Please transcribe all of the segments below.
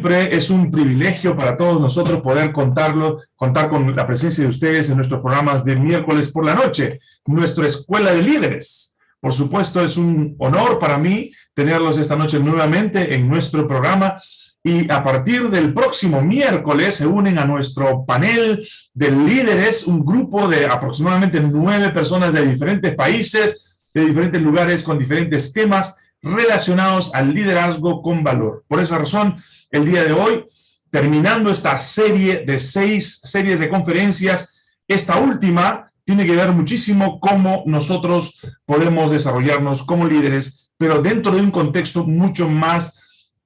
Siempre es un privilegio para todos nosotros poder contarlo, contar con la presencia de ustedes en nuestros programas de miércoles por la noche, nuestra Escuela de Líderes. Por supuesto, es un honor para mí tenerlos esta noche nuevamente en nuestro programa y a partir del próximo miércoles se unen a nuestro panel de líderes, un grupo de aproximadamente nueve personas de diferentes países, de diferentes lugares, con diferentes temas relacionados al liderazgo con valor. Por esa razón, el día de hoy, terminando esta serie de seis series de conferencias, esta última tiene que ver muchísimo cómo nosotros podemos desarrollarnos como líderes, pero dentro de un contexto mucho más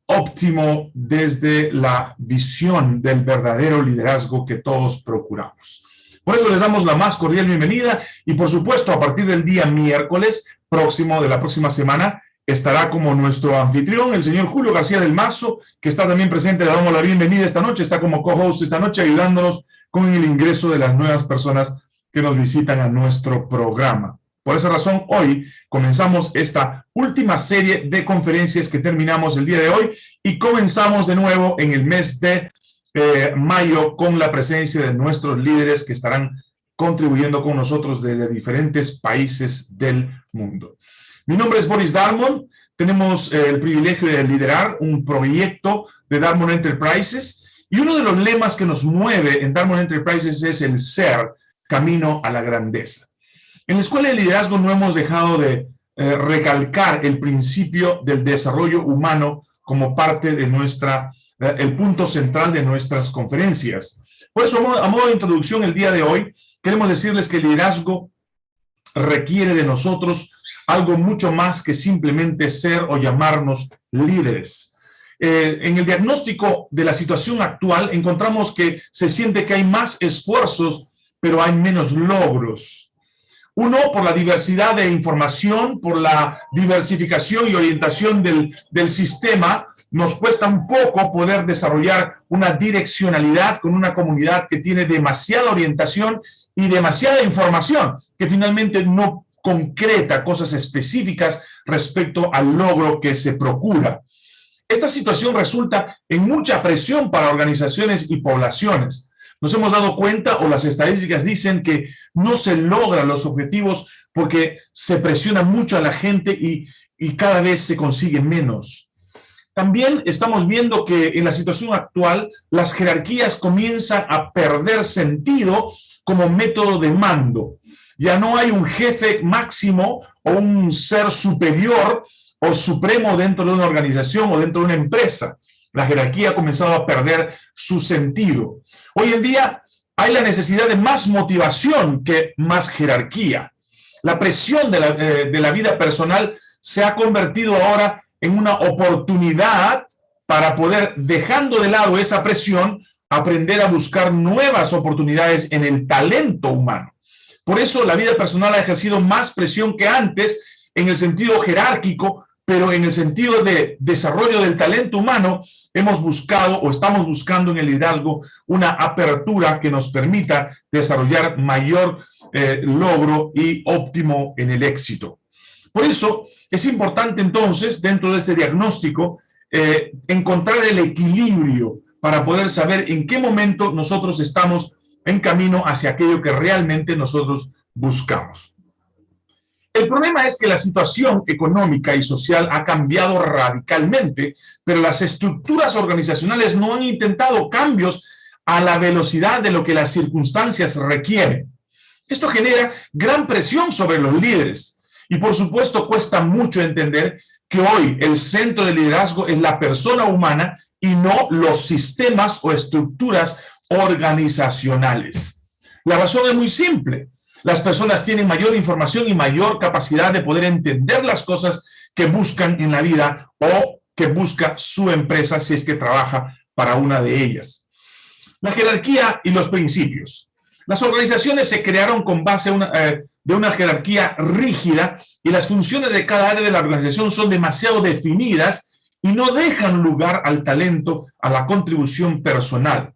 óptimo desde la visión del verdadero liderazgo que todos procuramos. Por eso les damos la más cordial bienvenida y por supuesto a partir del día miércoles próximo de la próxima semana estará como nuestro anfitrión, el señor Julio García del Mazo, que está también presente, le damos la bienvenida esta noche, está como co-host esta noche ayudándonos con el ingreso de las nuevas personas que nos visitan a nuestro programa. Por esa razón, hoy comenzamos esta última serie de conferencias que terminamos el día de hoy y comenzamos de nuevo en el mes de eh, mayo con la presencia de nuestros líderes que estarán contribuyendo con nosotros desde diferentes países del mundo. Mi nombre es Boris Darmon. Tenemos eh, el privilegio de liderar un proyecto de Darmon Enterprises y uno de los lemas que nos mueve en Darmon Enterprises es el ser camino a la grandeza. En la Escuela de Liderazgo no hemos dejado de eh, recalcar el principio del desarrollo humano como parte de nuestra, eh, el punto central de nuestras conferencias. Por eso, a modo de introducción, el día de hoy, queremos decirles que el liderazgo requiere de nosotros algo mucho más que simplemente ser o llamarnos líderes. Eh, en el diagnóstico de la situación actual encontramos que se siente que hay más esfuerzos, pero hay menos logros. Uno, por la diversidad de información, por la diversificación y orientación del, del sistema, nos cuesta un poco poder desarrollar una direccionalidad con una comunidad que tiene demasiada orientación y demasiada información, que finalmente no concreta, cosas específicas respecto al logro que se procura. Esta situación resulta en mucha presión para organizaciones y poblaciones. Nos hemos dado cuenta, o las estadísticas dicen que no se logran los objetivos porque se presiona mucho a la gente y, y cada vez se consigue menos. También estamos viendo que en la situación actual las jerarquías comienzan a perder sentido como método de mando. Ya no hay un jefe máximo o un ser superior o supremo dentro de una organización o dentro de una empresa. La jerarquía ha comenzado a perder su sentido. Hoy en día hay la necesidad de más motivación que más jerarquía. La presión de la, eh, de la vida personal se ha convertido ahora en una oportunidad para poder, dejando de lado esa presión, aprender a buscar nuevas oportunidades en el talento humano. Por eso la vida personal ha ejercido más presión que antes en el sentido jerárquico, pero en el sentido de desarrollo del talento humano, hemos buscado o estamos buscando en el liderazgo una apertura que nos permita desarrollar mayor eh, logro y óptimo en el éxito. Por eso es importante entonces, dentro de este diagnóstico, eh, encontrar el equilibrio para poder saber en qué momento nosotros estamos en camino hacia aquello que realmente nosotros buscamos. El problema es que la situación económica y social ha cambiado radicalmente, pero las estructuras organizacionales no han intentado cambios a la velocidad de lo que las circunstancias requieren. Esto genera gran presión sobre los líderes y por supuesto cuesta mucho entender que hoy el centro de liderazgo es la persona humana y no los sistemas o estructuras organizacionales. La razón es muy simple. Las personas tienen mayor información y mayor capacidad de poder entender las cosas que buscan en la vida o que busca su empresa si es que trabaja para una de ellas. La jerarquía y los principios. Las organizaciones se crearon con base eh, de una jerarquía rígida y las funciones de cada área de la organización son demasiado definidas y no dejan lugar al talento, a la contribución personal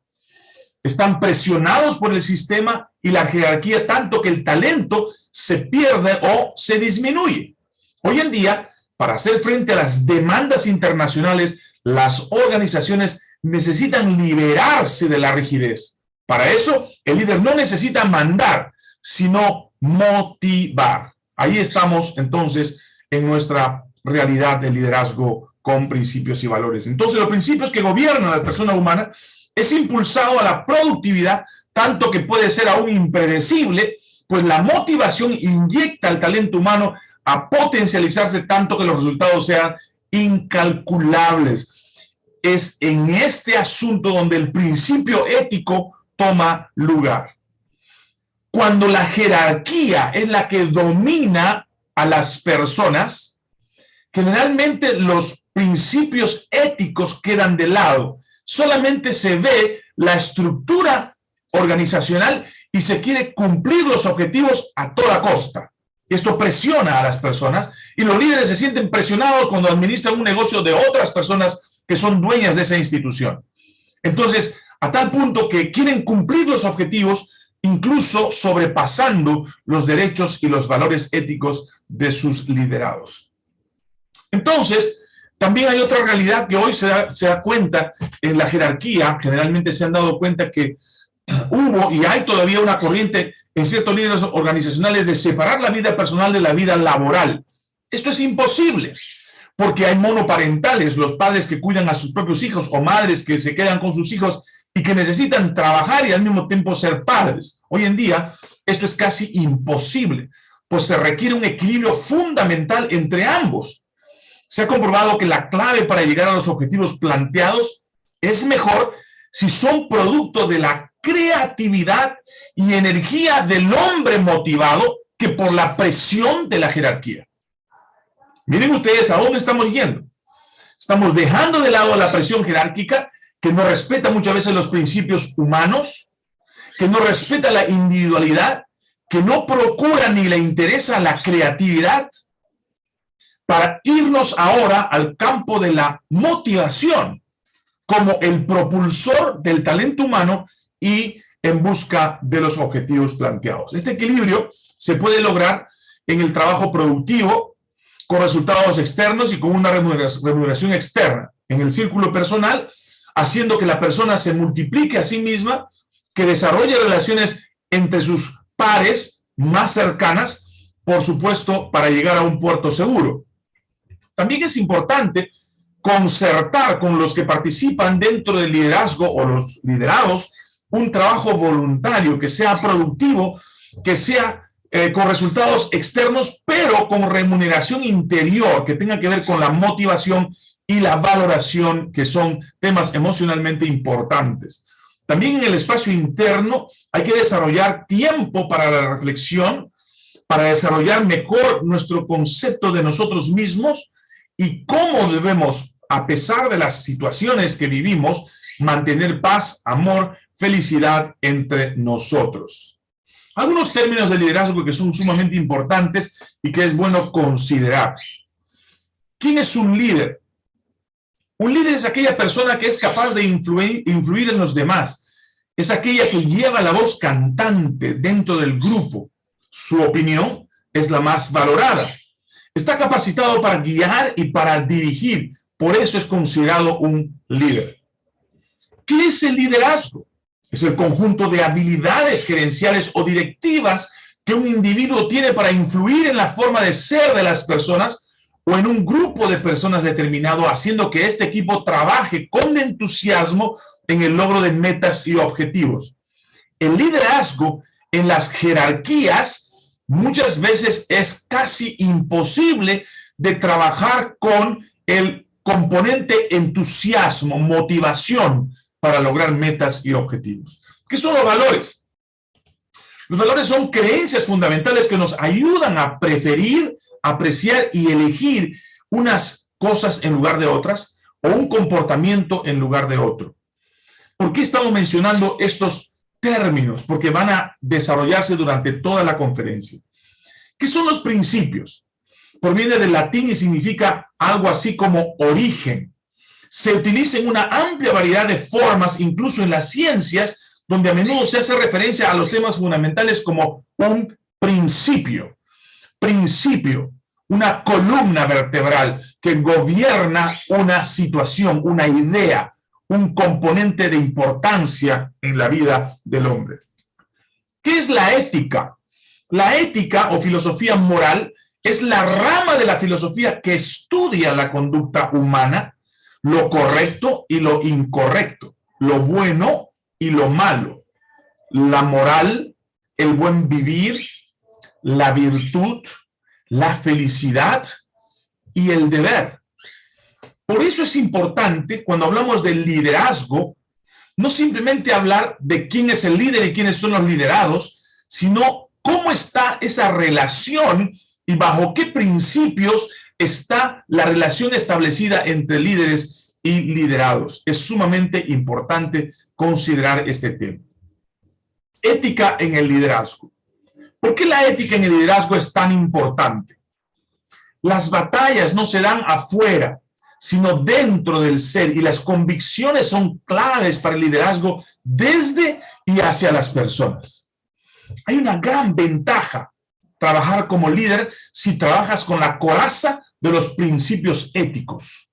están presionados por el sistema y la jerarquía tanto que el talento se pierde o se disminuye. Hoy en día, para hacer frente a las demandas internacionales, las organizaciones necesitan liberarse de la rigidez. Para eso, el líder no necesita mandar, sino motivar. Ahí estamos, entonces, en nuestra realidad de liderazgo con principios y valores. Entonces, los principios que gobiernan a la persona humana es impulsado a la productividad, tanto que puede ser aún impredecible, pues la motivación inyecta al talento humano a potencializarse tanto que los resultados sean incalculables. Es en este asunto donde el principio ético toma lugar. Cuando la jerarquía es la que domina a las personas, generalmente los principios éticos quedan de lado. Solamente se ve la estructura organizacional y se quiere cumplir los objetivos a toda costa. Esto presiona a las personas y los líderes se sienten presionados cuando administran un negocio de otras personas que son dueñas de esa institución. Entonces, a tal punto que quieren cumplir los objetivos, incluso sobrepasando los derechos y los valores éticos de sus liderados. Entonces, también hay otra realidad que hoy se da, se da cuenta en la jerarquía, generalmente se han dado cuenta que hubo y hay todavía una corriente en ciertos líderes organizacionales de separar la vida personal de la vida laboral. Esto es imposible, porque hay monoparentales, los padres que cuidan a sus propios hijos o madres que se quedan con sus hijos y que necesitan trabajar y al mismo tiempo ser padres. Hoy en día esto es casi imposible, pues se requiere un equilibrio fundamental entre ambos. Se ha comprobado que la clave para llegar a los objetivos planteados es mejor si son producto de la creatividad y energía del hombre motivado que por la presión de la jerarquía. Miren ustedes a dónde estamos yendo. Estamos dejando de lado la presión jerárquica que no respeta muchas veces los principios humanos, que no respeta la individualidad, que no procura ni le interesa la creatividad, para irnos ahora al campo de la motivación como el propulsor del talento humano y en busca de los objetivos planteados. Este equilibrio se puede lograr en el trabajo productivo, con resultados externos y con una remuneración externa, en el círculo personal, haciendo que la persona se multiplique a sí misma, que desarrolle relaciones entre sus pares más cercanas, por supuesto, para llegar a un puerto seguro. También es importante concertar con los que participan dentro del liderazgo o los liderados un trabajo voluntario, que sea productivo, que sea eh, con resultados externos, pero con remuneración interior, que tenga que ver con la motivación y la valoración, que son temas emocionalmente importantes. También en el espacio interno hay que desarrollar tiempo para la reflexión, para desarrollar mejor nuestro concepto de nosotros mismos y cómo debemos, a pesar de las situaciones que vivimos, mantener paz, amor felicidad entre nosotros. Algunos términos de liderazgo que son sumamente importantes y que es bueno considerar. ¿Quién es un líder? Un líder es aquella persona que es capaz de influir, influir en los demás. Es aquella que lleva la voz cantante dentro del grupo. Su opinión es la más valorada. Está capacitado para guiar y para dirigir. Por eso es considerado un líder. ¿Qué es el liderazgo? Es el conjunto de habilidades gerenciales o directivas que un individuo tiene para influir en la forma de ser de las personas o en un grupo de personas determinado, haciendo que este equipo trabaje con entusiasmo en el logro de metas y objetivos. El liderazgo en las jerarquías muchas veces es casi imposible de trabajar con el componente entusiasmo, motivación, para lograr metas y objetivos. ¿Qué son los valores? Los valores son creencias fundamentales que nos ayudan a preferir, apreciar y elegir unas cosas en lugar de otras o un comportamiento en lugar de otro. ¿Por qué estamos mencionando estos términos? Porque van a desarrollarse durante toda la conferencia. ¿Qué son los principios? Proviene del latín y significa algo así como origen, se utiliza en una amplia variedad de formas, incluso en las ciencias, donde a menudo se hace referencia a los temas fundamentales como un principio. Principio, una columna vertebral que gobierna una situación, una idea, un componente de importancia en la vida del hombre. ¿Qué es la ética? La ética o filosofía moral es la rama de la filosofía que estudia la conducta humana, lo correcto y lo incorrecto, lo bueno y lo malo, la moral, el buen vivir, la virtud, la felicidad y el deber. Por eso es importante, cuando hablamos del liderazgo, no simplemente hablar de quién es el líder y quiénes son los liderados, sino cómo está esa relación y bajo qué principios está la relación establecida entre líderes y liderados. Es sumamente importante considerar este tema. Ética en el liderazgo. ¿Por qué la ética en el liderazgo es tan importante? Las batallas no se dan afuera, sino dentro del ser y las convicciones son claves para el liderazgo desde y hacia las personas. Hay una gran ventaja trabajar como líder si trabajas con la coraza de los principios éticos.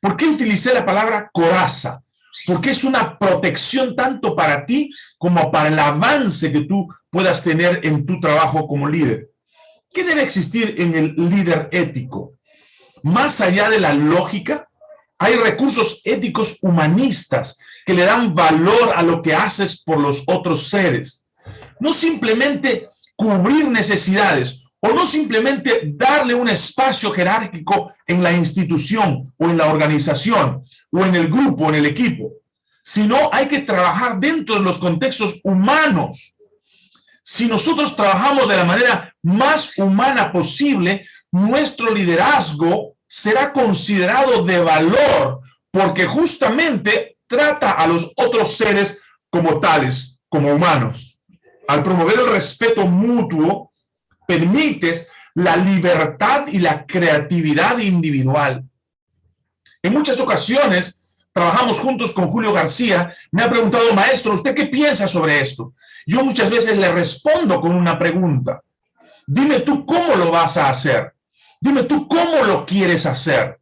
¿Por qué utilicé la palabra coraza? Porque es una protección tanto para ti como para el avance que tú puedas tener en tu trabajo como líder. ¿Qué debe existir en el líder ético? Más allá de la lógica, hay recursos éticos humanistas que le dan valor a lo que haces por los otros seres. No simplemente cubrir necesidades o no simplemente darle un espacio jerárquico en la institución o en la organización o en el grupo, o en el equipo, sino hay que trabajar dentro de los contextos humanos si nosotros trabajamos de la manera más humana posible, nuestro liderazgo será considerado de valor, porque justamente trata a los otros seres como tales, como humanos. Al promover el respeto mutuo, permites la libertad y la creatividad individual. En muchas ocasiones, trabajamos juntos con Julio García, me ha preguntado, maestro, ¿usted qué piensa sobre esto? Yo muchas veces le respondo con una pregunta. Dime tú cómo lo vas a hacer. Dime tú cómo lo quieres hacer.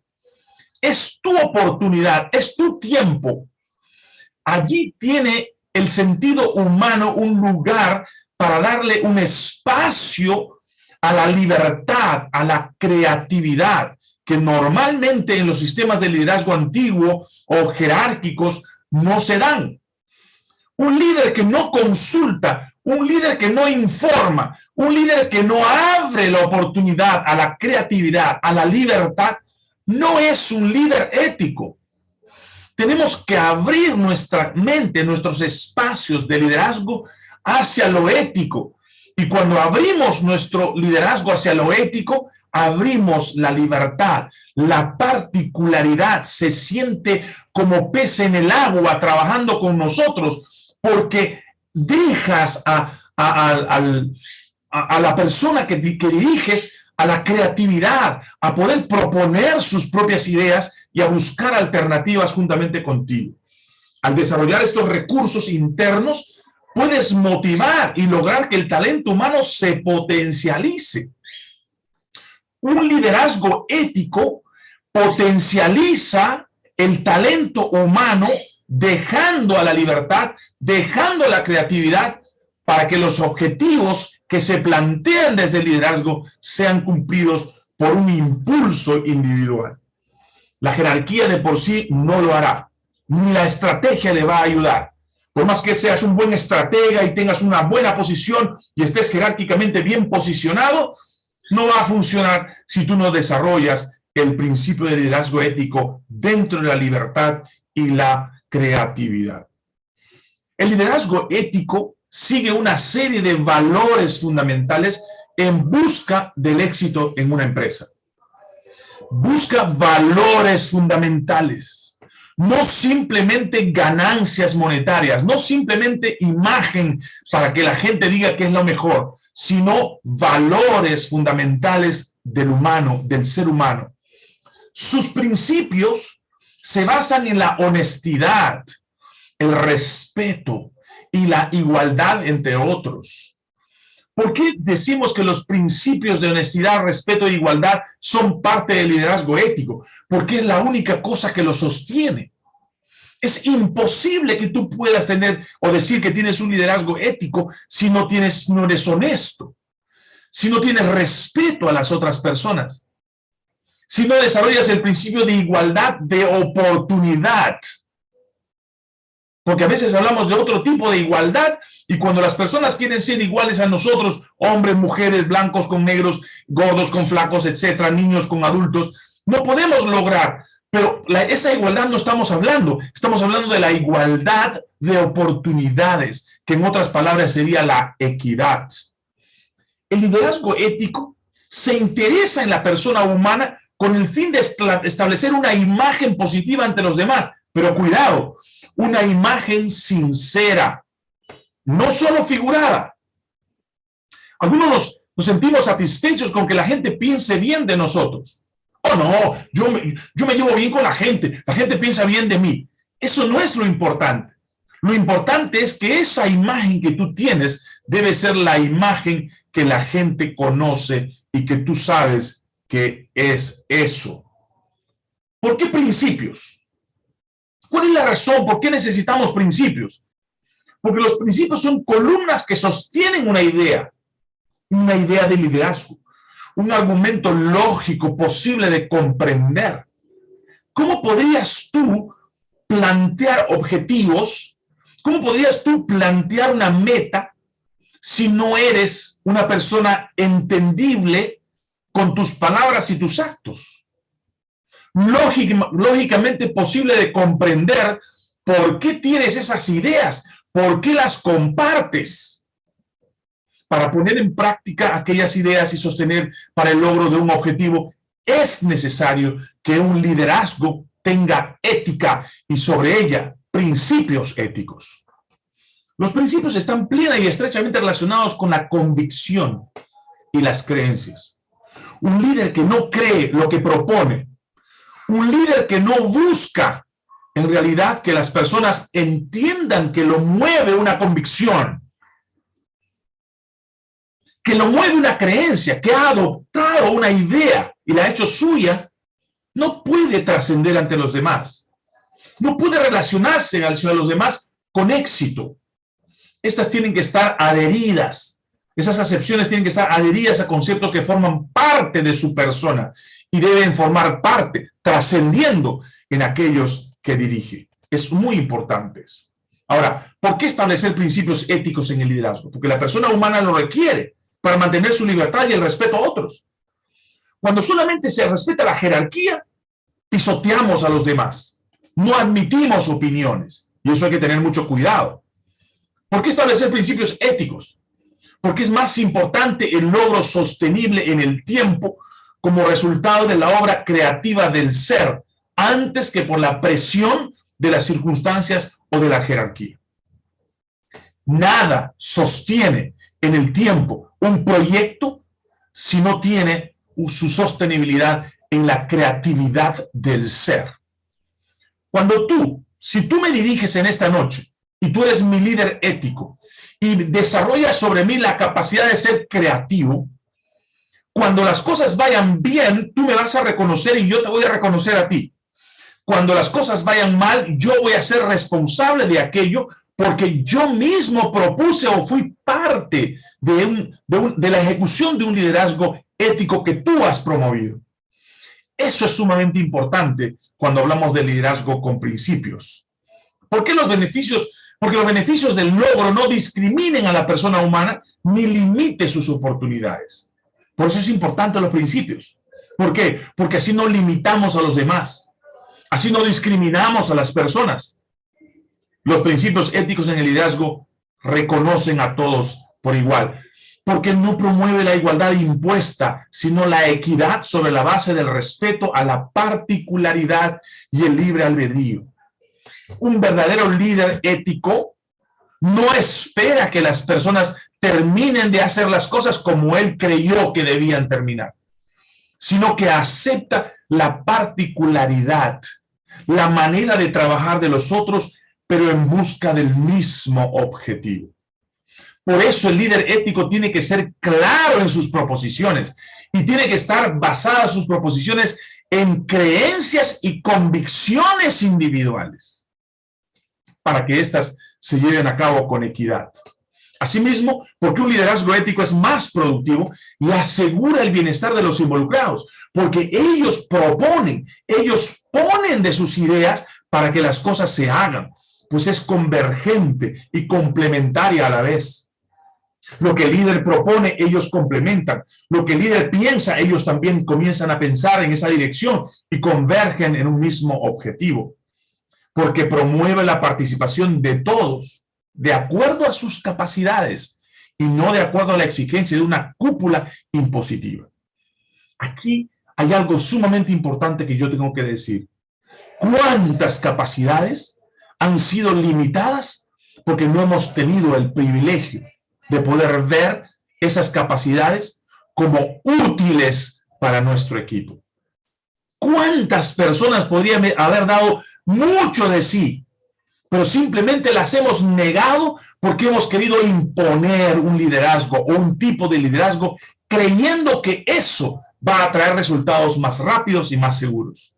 Es tu oportunidad, es tu tiempo. Allí tiene el sentido humano un lugar para darle un espacio a la libertad, a la creatividad, que normalmente en los sistemas de liderazgo antiguo o jerárquicos no se dan. Un líder que no consulta, un líder que no informa, un líder que no abre la oportunidad a la creatividad, a la libertad, no es un líder ético. Tenemos que abrir nuestra mente, nuestros espacios de liderazgo hacia lo ético. Y cuando abrimos nuestro liderazgo hacia lo ético, abrimos la libertad, la particularidad se siente como pez en el agua trabajando con nosotros, porque dejas a, a, la persona que, que diriges a la creatividad, a poder proponer sus propias ideas y a buscar alternativas juntamente contigo. Al desarrollar estos recursos internos, puedes motivar y lograr que el talento humano se potencialice un liderazgo ético potencializa el talento humano dejando a la libertad, dejando la creatividad para que los objetivos que se plantean desde el liderazgo sean cumplidos por un impulso individual. La jerarquía de por sí no lo hará, ni la estrategia le va a ayudar. Por más que seas un buen estratega y tengas una buena posición y estés jerárquicamente bien posicionado, no va a funcionar si tú no desarrollas el principio de liderazgo ético dentro de la libertad y la creatividad. El liderazgo ético sigue una serie de valores fundamentales en busca del éxito en una empresa. Busca valores fundamentales, no simplemente ganancias monetarias, no simplemente imagen para que la gente diga que es lo mejor, sino valores fundamentales del humano, del ser humano. Sus principios se basan en la honestidad, el respeto y la igualdad entre otros. ¿Por qué decimos que los principios de honestidad, respeto e igualdad son parte del liderazgo ético? Porque es la única cosa que lo sostiene. Es imposible que tú puedas tener o decir que tienes un liderazgo ético si no, tienes, no eres honesto, si no tienes respeto a las otras personas, si no desarrollas el principio de igualdad de oportunidad. Porque a veces hablamos de otro tipo de igualdad y cuando las personas quieren ser iguales a nosotros, hombres, mujeres, blancos con negros, gordos con flacos, etcétera, niños con adultos, no podemos lograr pero esa igualdad no estamos hablando, estamos hablando de la igualdad de oportunidades, que en otras palabras sería la equidad. El liderazgo ético se interesa en la persona humana con el fin de establecer una imagen positiva ante los demás, pero cuidado, una imagen sincera, no solo figurada. Algunos nos sentimos satisfechos con que la gente piense bien de nosotros, Oh, no, yo yo me llevo bien con la gente, la gente piensa bien de mí. Eso no es lo importante. Lo importante es que esa imagen que tú tienes debe ser la imagen que la gente conoce y que tú sabes que es eso. ¿Por qué principios? ¿Cuál es la razón? ¿Por qué necesitamos principios? Porque los principios son columnas que sostienen una idea, una idea de liderazgo un argumento lógico posible de comprender. ¿Cómo podrías tú plantear objetivos? ¿Cómo podrías tú plantear una meta si no eres una persona entendible con tus palabras y tus actos? lógicamente posible de comprender por qué tienes esas ideas, por qué las compartes para poner en práctica aquellas ideas y sostener para el logro de un objetivo, es necesario que un liderazgo tenga ética y sobre ella principios éticos. Los principios están plena y estrechamente relacionados con la convicción y las creencias. Un líder que no cree lo que propone, un líder que no busca en realidad que las personas entiendan que lo mueve una convicción, que lo mueve una creencia, que ha adoptado una idea y la ha hecho suya, no puede trascender ante los demás. No puede relacionarse de los demás con éxito. Estas tienen que estar adheridas. Esas acepciones tienen que estar adheridas a conceptos que forman parte de su persona y deben formar parte, trascendiendo en aquellos que dirige. Es muy importante. Ahora, ¿por qué establecer principios éticos en el liderazgo? Porque la persona humana lo requiere para mantener su libertad y el respeto a otros. Cuando solamente se respeta la jerarquía, pisoteamos a los demás. No admitimos opiniones. Y eso hay que tener mucho cuidado. ¿Por qué establecer principios éticos? Porque es más importante el logro sostenible en el tiempo como resultado de la obra creativa del ser, antes que por la presión de las circunstancias o de la jerarquía. Nada sostiene en el tiempo un proyecto si no tiene su sostenibilidad en la creatividad del ser. Cuando tú, si tú me diriges en esta noche y tú eres mi líder ético y desarrollas sobre mí la capacidad de ser creativo, cuando las cosas vayan bien, tú me vas a reconocer y yo te voy a reconocer a ti. Cuando las cosas vayan mal, yo voy a ser responsable de aquello porque yo mismo propuse o fui parte de, de, la ejecución de un liderazgo ético que tú has promovido. Eso es sumamente importante cuando hablamos de liderazgo con principios. ¿Por qué los beneficios? Porque los beneficios del logro no discriminen a la persona humana ni limite sus oportunidades. Por eso es importante los principios. ¿Por qué? Porque así no limitamos a los demás. Así no discriminamos a las personas. Los principios éticos en el liderazgo reconocen a todos por igual, porque no promueve la igualdad impuesta, sino la equidad sobre la base del respeto a la particularidad y el libre albedrío. Un verdadero líder ético no espera que las personas terminen de hacer las cosas como él creyó que debían terminar, sino que acepta la particularidad, la manera de trabajar de los otros pero en busca del mismo objetivo. Por eso el líder ético tiene que ser claro en sus proposiciones y tiene que estar basada sus proposiciones en creencias y convicciones individuales. Para que éstas se lleven a cabo con equidad. Asimismo, porque un liderazgo ético es más productivo y asegura el bienestar de los involucrados, porque ellos proponen, ellos ponen de sus ideas para que las cosas se hagan, pues es convergente y complementaria a la vez. Lo que el líder propone, ellos complementan. Lo que el líder piensa, ellos también comienzan a pensar en esa dirección y convergen en un mismo objetivo. Porque promueve la participación de todos, de acuerdo a sus capacidades y no de acuerdo a la exigencia de una cúpula impositiva. Aquí hay algo sumamente importante que yo tengo que decir. ¿Cuántas capacidades han sido limitadas porque no hemos tenido el privilegio de poder ver esas capacidades como útiles para nuestro equipo. ¿Cuántas personas podrían haber dado mucho de sí, pero simplemente las hemos negado porque hemos querido imponer un liderazgo o un tipo de liderazgo creyendo que eso va a traer resultados más rápidos y más seguros?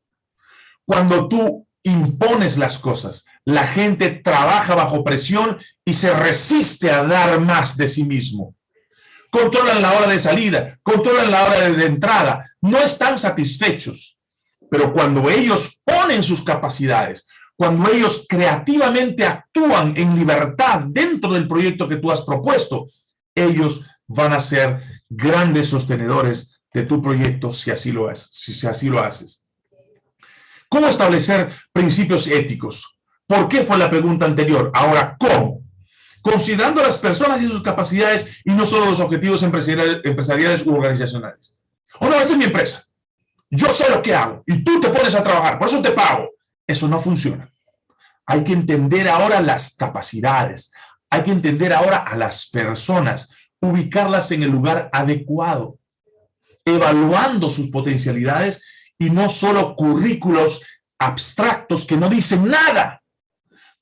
Cuando tú impones las cosas, la gente trabaja bajo presión y se resiste a dar más de sí mismo. Controlan la hora de salida, controlan la hora de entrada, no están satisfechos. Pero cuando ellos ponen sus capacidades, cuando ellos creativamente actúan en libertad dentro del proyecto que tú has propuesto, ellos van a ser grandes sostenedores de tu proyecto si así lo, haces, si así lo haces. ¿Cómo establecer principios éticos? ¿Por qué fue la pregunta anterior? Ahora, ¿cómo? Considerando las personas y sus capacidades y no solo los objetivos empresariales, u organizacionales. O oh, no, esta es mi empresa. Yo sé lo que hago y tú te pones a trabajar, por eso te pago. Eso no funciona. Hay que entender ahora las capacidades. Hay que entender ahora a las personas, ubicarlas en el lugar adecuado, evaluando sus potencialidades y no solo currículos abstractos que no dicen nada.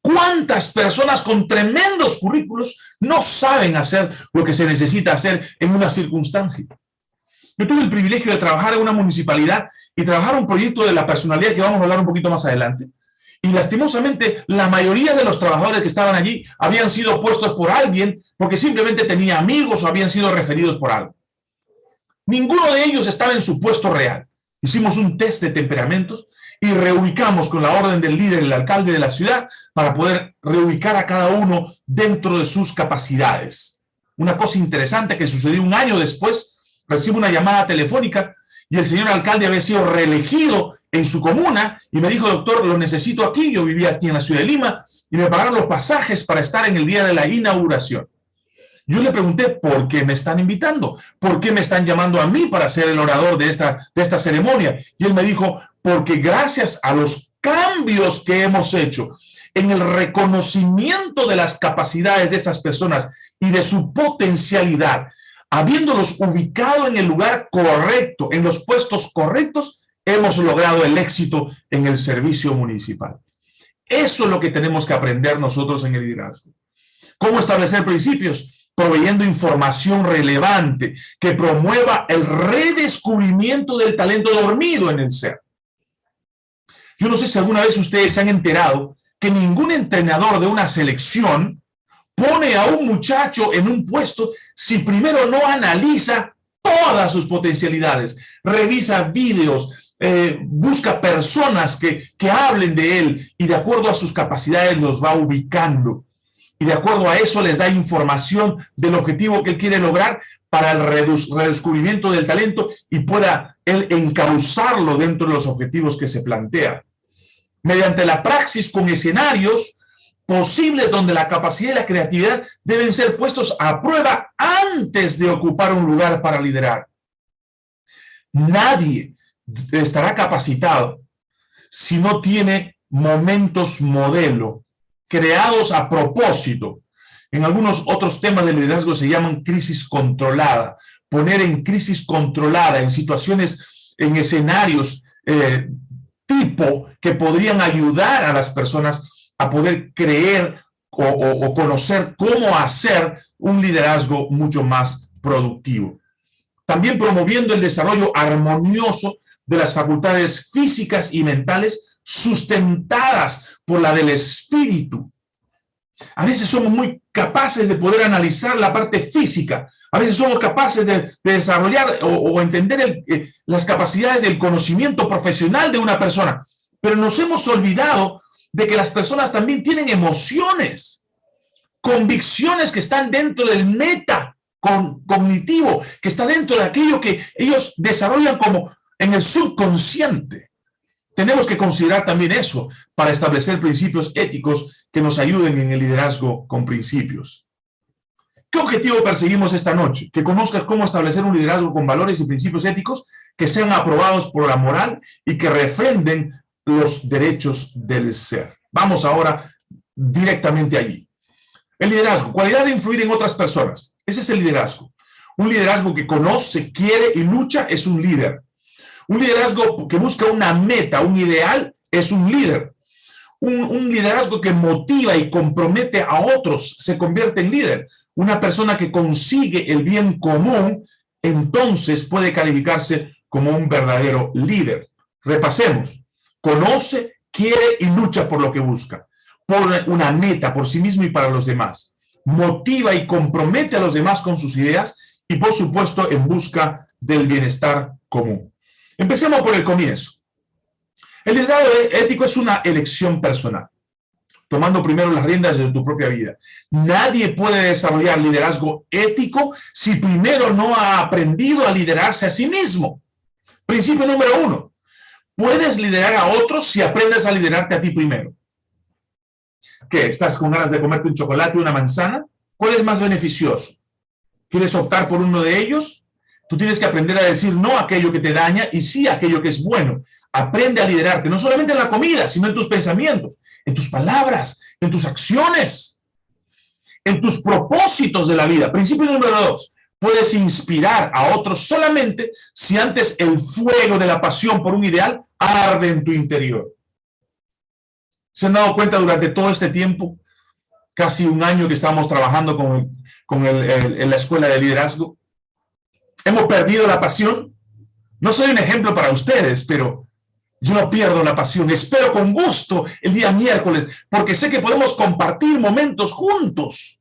¿Cuántas personas con tremendos currículos no saben hacer lo que se necesita hacer en una circunstancia? Yo tuve el privilegio de trabajar en una municipalidad y trabajar un proyecto de la personalidad que vamos a hablar un poquito más adelante. Y lastimosamente, la mayoría de los trabajadores que estaban allí habían sido puestos por alguien porque simplemente tenía amigos o habían sido referidos por algo. Ninguno de ellos estaba en su puesto real. Hicimos un test de temperamentos y reubicamos con la orden del líder, el alcalde de la ciudad, para poder reubicar a cada uno dentro de sus capacidades. Una cosa interesante que sucedió un año después, recibo una llamada telefónica y el señor alcalde había sido reelegido en su comuna y me dijo, doctor, lo necesito aquí, yo vivía aquí en la ciudad de Lima, y me pagaron los pasajes para estar en el día de la inauguración. Yo le pregunté, ¿por qué me están invitando? ¿Por qué me están llamando a mí para ser el orador de esta, de esta ceremonia? Y él me dijo, porque gracias a los cambios que hemos hecho en el reconocimiento de las capacidades de estas personas y de su potencialidad, habiéndolos ubicado en el lugar correcto, en los puestos correctos, hemos logrado el éxito en el servicio municipal. Eso es lo que tenemos que aprender nosotros en el liderazgo. ¿Cómo establecer principios? proveyendo información relevante que promueva el redescubrimiento del talento dormido en el ser. Yo no sé si alguna vez ustedes se han enterado que ningún entrenador de una selección pone a un muchacho en un puesto si primero no analiza todas sus potencialidades, revisa vídeos, eh, busca personas que, que hablen de él y de acuerdo a sus capacidades los va ubicando y de acuerdo a eso les da información del objetivo que él quiere lograr para el redescubrimiento del talento y pueda él encauzarlo dentro de los objetivos que se plantea. Mediante la praxis con escenarios posibles donde la capacidad y la creatividad deben ser puestos a prueba antes de ocupar un lugar para liderar. Nadie estará capacitado si no tiene momentos modelo creados a propósito. En algunos otros temas de liderazgo se llaman crisis controlada. Poner en crisis controlada, en situaciones, en escenarios eh, tipo que podrían ayudar a las personas a poder creer o, conocer cómo hacer un liderazgo mucho más productivo. También promoviendo el desarrollo armonioso de las facultades físicas y mentales sustentadas por la del espíritu, A veces somos muy capaces de poder analizar la parte física. A veces somos capaces de, desarrollar o, entender eh, las capacidades del conocimiento profesional de una persona. Pero nos hemos olvidado de que las personas también tienen emociones, convicciones que están dentro del meta cognitivo, que está dentro de aquello que ellos desarrollan como en el subconsciente. Tenemos que considerar también eso para establecer principios éticos que nos ayuden en el liderazgo con principios. ¿Qué objetivo perseguimos esta noche? Que conozcas cómo establecer un liderazgo con valores y principios éticos que sean aprobados por la moral y que refrenden los derechos del ser. Vamos ahora directamente allí. El liderazgo, cualidad de influir en otras personas. Ese es el liderazgo. Un liderazgo que conoce, quiere y lucha es un líder. Un liderazgo que busca una meta, un ideal, es un líder. Un, liderazgo que motiva y compromete a otros se convierte en líder. Una persona que consigue el bien común, entonces puede calificarse como un verdadero líder. Repasemos. Conoce, quiere y lucha por lo que busca. Por una meta, por sí mismo y para los demás. Motiva y compromete a los demás con sus ideas y, por supuesto, en busca del bienestar común. Empecemos por el comienzo. El liderazgo ético es una elección personal, tomando primero las riendas de tu propia vida. Nadie puede desarrollar liderazgo ético si primero no ha aprendido a liderarse a sí mismo. Principio número uno. Puedes liderar a otros si aprendes a liderarte a ti primero. ¿Qué? ¿Estás con ganas de comerte un chocolate o una manzana? ¿Cuál es más beneficioso? ¿Quieres optar por uno de ellos? Tú tienes que aprender a decir no a aquello que te daña y sí a aquello que es bueno. Aprende a liderarte, no solamente en la comida, sino en tus pensamientos, en tus palabras, en tus acciones, en tus propósitos de la vida. Principio número dos, puedes inspirar a otros solamente si antes el fuego de la pasión por un ideal arde en tu interior. ¿Se han dado cuenta durante todo este tiempo, casi un año que estamos trabajando con, con en la escuela de liderazgo? hemos perdido la pasión. No soy un ejemplo para ustedes, pero yo no pierdo la pasión. Espero con gusto el día miércoles, porque sé que podemos compartir momentos juntos.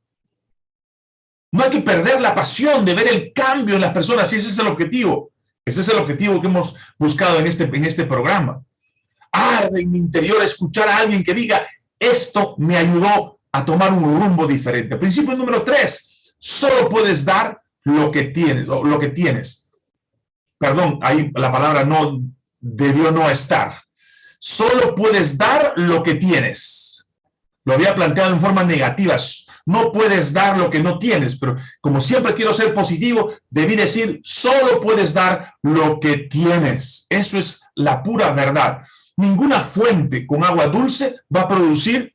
No hay que perder la pasión de ver el cambio en las personas, y ese es el objetivo. Ese es el objetivo que hemos buscado en este, en este programa. Arde en mi interior escuchar a alguien que diga, esto me ayudó a tomar un rumbo diferente. Principio número tres, solo puedes dar lo que tienes, lo que tienes. Perdón, ahí la palabra no debió no estar. Solo puedes dar lo que tienes. Lo había planteado en forma negativa. No puedes dar lo que no tienes, pero como siempre quiero ser positivo, debí decir, solo puedes dar lo que tienes. Eso es la pura verdad. Ninguna fuente con agua dulce va a producir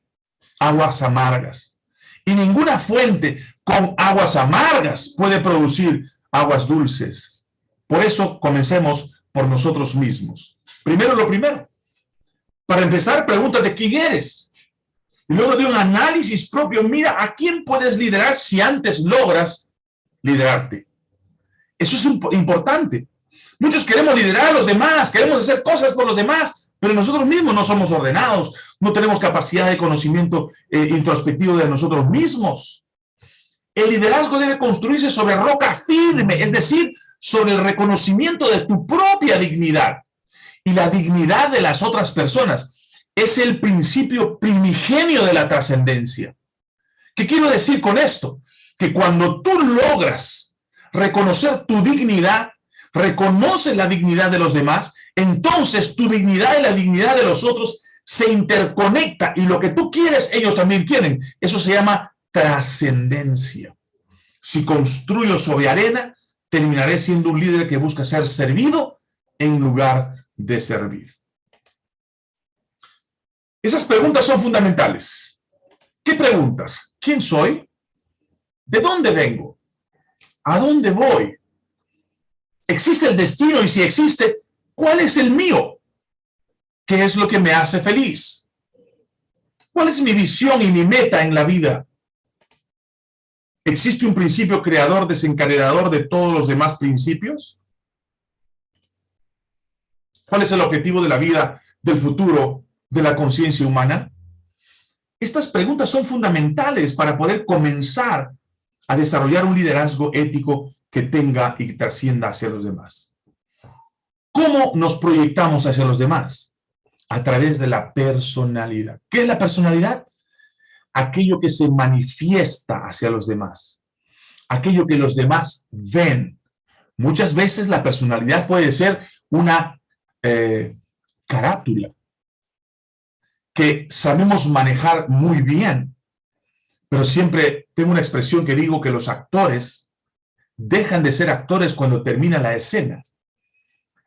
aguas amargas. Y ninguna fuente con aguas amargas puede producir aguas dulces. Por eso comencemos por nosotros mismos. Primero lo primero. Para empezar, pregúntate quién eres. Luego de un análisis propio, mira a quién puedes liderar si antes logras liderarte. Eso es importante. Muchos queremos liderar a los demás, queremos hacer cosas por los demás, pero nosotros mismos no somos ordenados, no tenemos capacidad de conocimiento eh, introspectivo de nosotros mismos. El liderazgo debe construirse sobre roca firme, es decir, sobre el reconocimiento de tu propia dignidad y la dignidad de las otras personas. Es el principio primigenio de la trascendencia. ¿Qué quiero decir con esto? Que cuando tú logras reconocer tu dignidad, reconoces la dignidad de los demás, entonces tu dignidad y la dignidad de los otros se interconecta y lo que tú quieres, ellos también quieren. Eso se llama trascendencia. Si construyo sobre arena, terminaré siendo un líder que busca ser servido en lugar de servir. Esas preguntas son fundamentales. ¿Qué preguntas? ¿Quién soy? ¿De dónde vengo? ¿A dónde voy? ¿Existe el destino? Y si existe, ¿cuál es el mío? ¿Qué es lo que me hace feliz? ¿Cuál es mi visión y mi meta en la vida? ¿Existe un principio creador desencadenador de todos los demás principios? ¿Cuál es el objetivo de la vida, del futuro, de la conciencia humana? Estas preguntas son fundamentales para poder comenzar a desarrollar un liderazgo ético que tenga y que trascienda hacia los demás. ¿Cómo nos proyectamos hacia los demás? A través de la personalidad. ¿Qué es la personalidad? Aquello que se manifiesta hacia los demás. Aquello que los demás ven. Muchas veces la personalidad puede ser una eh, carátula que sabemos manejar muy bien, pero siempre tengo una expresión que digo que los actores dejan de ser actores cuando termina la escena.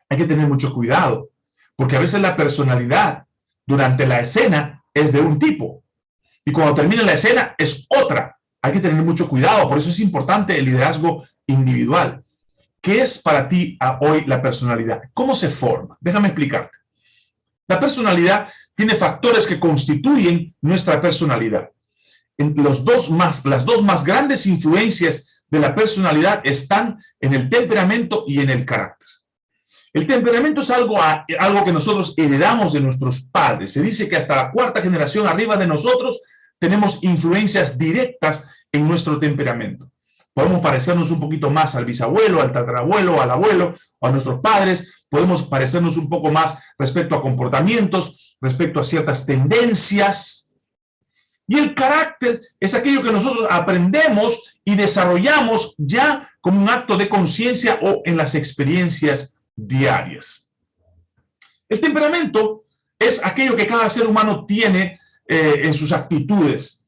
Hay que tener mucho cuidado, porque a veces la personalidad durante la escena es de un tipo, y cuando termina la escena es otra. Hay que tener mucho cuidado, por eso es importante el liderazgo individual. ¿Qué es para ti hoy la personalidad? ¿Cómo se forma? Déjame explicarte. La personalidad tiene factores que constituyen nuestra personalidad. En los dos más, las dos más grandes influencias de la personalidad están en el temperamento y en el carácter. El temperamento es algo, algo que nosotros heredamos de nuestros padres. Se dice que hasta la cuarta generación arriba de nosotros tenemos influencias directas en nuestro temperamento. Podemos parecernos un poquito más al bisabuelo, al tatarabuelo, al abuelo a nuestros padres. Podemos parecernos un poco más respecto a comportamientos, respecto a ciertas tendencias. Y el carácter es aquello que nosotros aprendemos y desarrollamos ya como un acto de conciencia o en las experiencias diarias. El temperamento es aquello que cada ser humano tiene eh, en sus actitudes,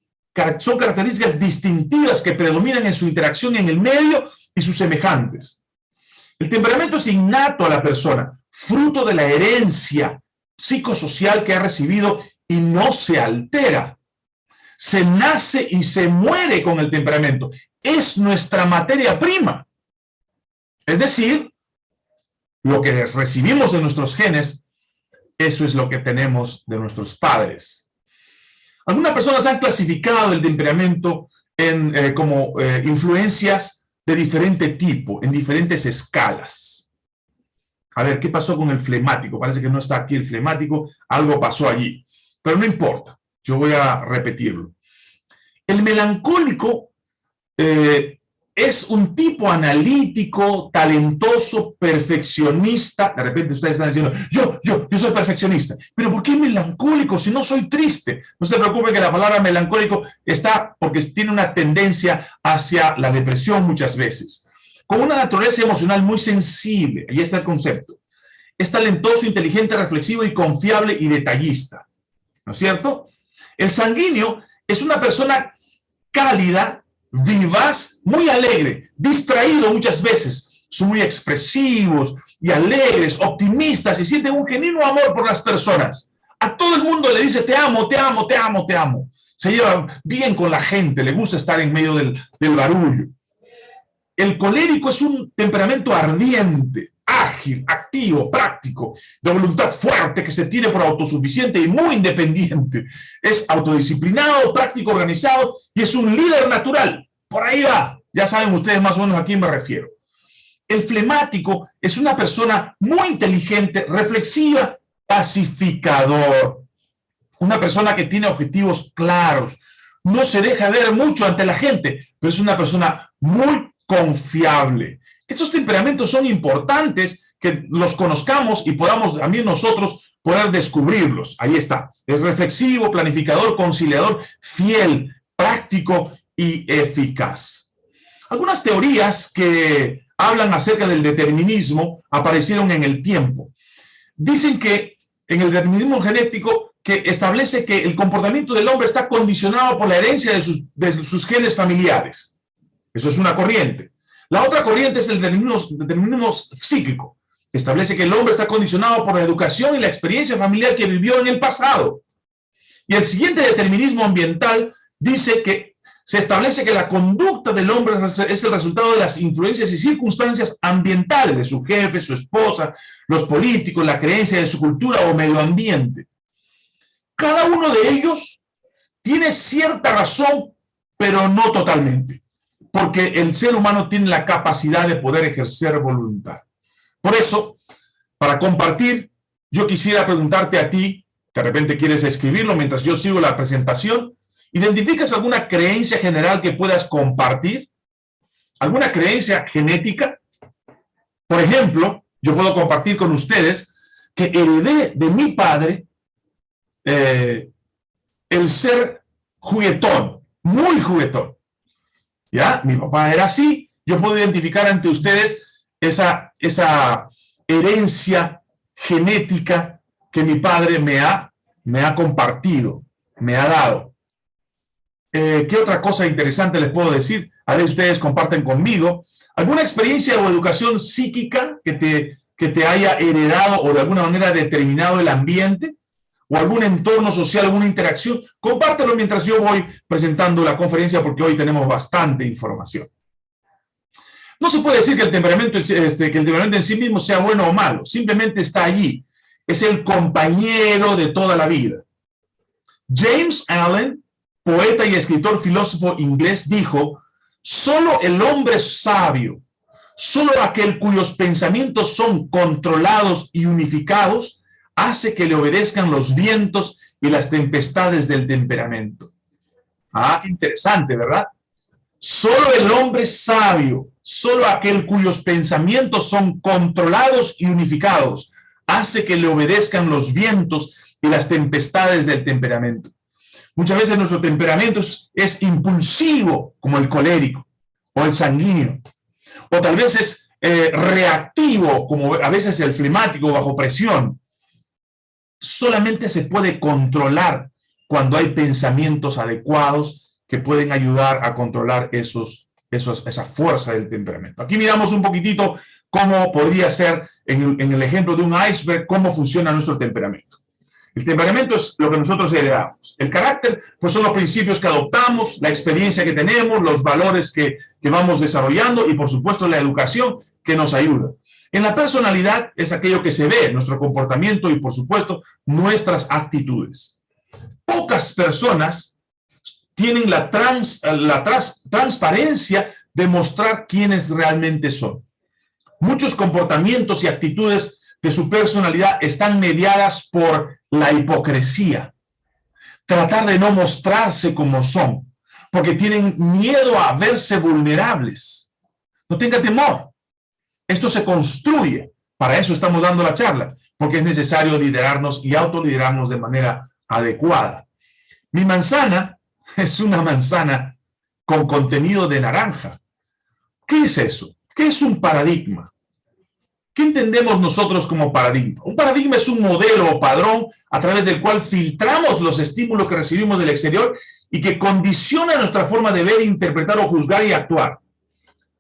son características distintivas que predominan en su interacción en el medio y sus semejantes. El temperamento es innato a la persona, fruto de la herencia psicosocial que ha recibido y no se altera. Se nace y se muere con el temperamento. Es nuestra materia prima. Es decir, lo que recibimos de nuestros genes, eso es lo que tenemos de nuestros padres. Algunas personas han clasificado el temperamento en, eh, como eh, influencias de diferente tipo, en diferentes escalas. A ver, ¿qué pasó con el flemático? Parece que no está aquí el flemático, algo pasó allí. Pero no importa, yo voy a repetirlo. El melancólico eh, es un tipo analítico, talentoso, perfeccionista. De repente ustedes están diciendo, yo, yo, yo soy perfeccionista. Pero ¿por qué melancólico si no soy triste? No se preocupe que la palabra melancólico está porque tiene una tendencia hacia la depresión muchas veces. Con una naturaleza emocional muy sensible, ahí está el concepto. Es talentoso, inteligente, reflexivo y confiable y detallista. ¿No es cierto? El sanguíneo es una persona cálida, vivaz, muy alegre, distraído muchas veces. Son muy expresivos y alegres, optimistas y sienten un genuino amor por las personas. A todo el mundo le dice te amo, te amo, te amo, te amo. Se lleva bien con la gente, le gusta estar en medio del, del barullo. El colérico es un temperamento ardiente, ágil, activo, práctico, de voluntad fuerte que se tiene por autosuficiente y muy independiente. Es autodisciplinado, práctico, organizado y es un líder natural. Por ahí va. Ya saben ustedes más o menos a quién me refiero. El flemático es una persona muy inteligente, reflexiva, pacificador. Una persona que tiene objetivos claros. No se deja ver mucho ante la gente, pero es una persona muy confiable. Estos temperamentos son importantes que los conozcamos y podamos también nosotros poder descubrirlos. Ahí está. Es reflexivo, planificador, conciliador, fiel, práctico y eficaz. Algunas teorías que hablan acerca del determinismo aparecieron en el tiempo. Dicen que en el determinismo genético que establece que el comportamiento del hombre está condicionado por la herencia de sus, de sus genes familiares. Eso es una corriente. La otra corriente es el determinismo, psíquico, que establece que el hombre está condicionado por la educación y la experiencia familiar que vivió en el pasado. Y el siguiente determinismo ambiental dice que se establece que la conducta del hombre es el resultado de las influencias y circunstancias ambientales de su jefe, su esposa, los políticos, la creencia de su cultura o medio ambiente. Cada uno de ellos tiene cierta razón, pero no totalmente porque el ser humano tiene la capacidad de poder ejercer voluntad. Por eso, para compartir, yo quisiera preguntarte a ti, de repente quieres escribirlo mientras yo sigo la presentación. ¿Identificas alguna creencia general que puedas compartir? ¿Alguna creencia genética? Por ejemplo, yo puedo compartir con ustedes que heredé de mi padre eh, el ser juguetón, muy juguetón. ¿Ya? Mi papá era así. Yo puedo identificar ante ustedes esa, esa herencia genética que mi padre me ha, me ha compartido, me ha dado. Eh, ¿Qué otra cosa interesante les puedo decir? A ver, ustedes comparten conmigo. ¿Alguna experiencia o educación psíquica que te, que te haya heredado o de alguna manera determinado el ambiente? ¿O algún entorno social, alguna interacción? Compártelo mientras yo voy presentando la conferencia porque hoy tenemos bastante información. No se puede decir que el temperamento, este, que el temperamento en sí mismo sea bueno o malo, simplemente está allí. Es el compañero de toda la vida. James Allen, poeta y escritor filósofo inglés, dijo, solo el hombre sabio, solo aquel cuyos pensamientos son controlados y unificados, hace que le obedezcan los vientos y las tempestades del temperamento. Ah, qué interesante, ¿verdad? Solo el hombre sabio, solo aquel cuyos pensamientos son controlados y unificados, hace que le obedezcan los vientos y las tempestades del temperamento. Muchas veces nuestro temperamento es, impulsivo, como el colérico o el sanguíneo, o tal vez es eh, reactivo, como a veces el flemático bajo presión. Solamente se puede controlar cuando hay pensamientos adecuados que pueden ayudar a controlar esos, esa fuerza del temperamento. Aquí miramos un poquitito cómo podría ser, en el, ejemplo de un iceberg, cómo funciona nuestro temperamento. El temperamento es lo que nosotros heredamos. El carácter, pues son los principios que adoptamos, la experiencia que tenemos, los valores que, que vamos desarrollando y, por supuesto, la educación que nos ayuda. En la personalidad es aquello que se ve, nuestro comportamiento y, por supuesto, nuestras actitudes. Pocas personas tienen la, trans, la transparencia de mostrar quiénes realmente son. Muchos comportamientos y actitudes de su personalidad están mediadas por la hipocresía. Tratar de no mostrarse como son, porque tienen miedo a verse vulnerables. No tenga temor. Esto se construye. Para eso estamos dando la charla, porque es necesario liderarnos y autoliderarnos de manera adecuada. Mi manzana es una manzana con contenido de naranja. ¿Qué es eso? ¿Qué es un paradigma? ¿Qué entendemos nosotros como paradigma? Un paradigma es un modelo o padrón a través del cual filtramos los estímulos que recibimos del exterior y que condiciona nuestra forma de ver, interpretar o juzgar y actuar.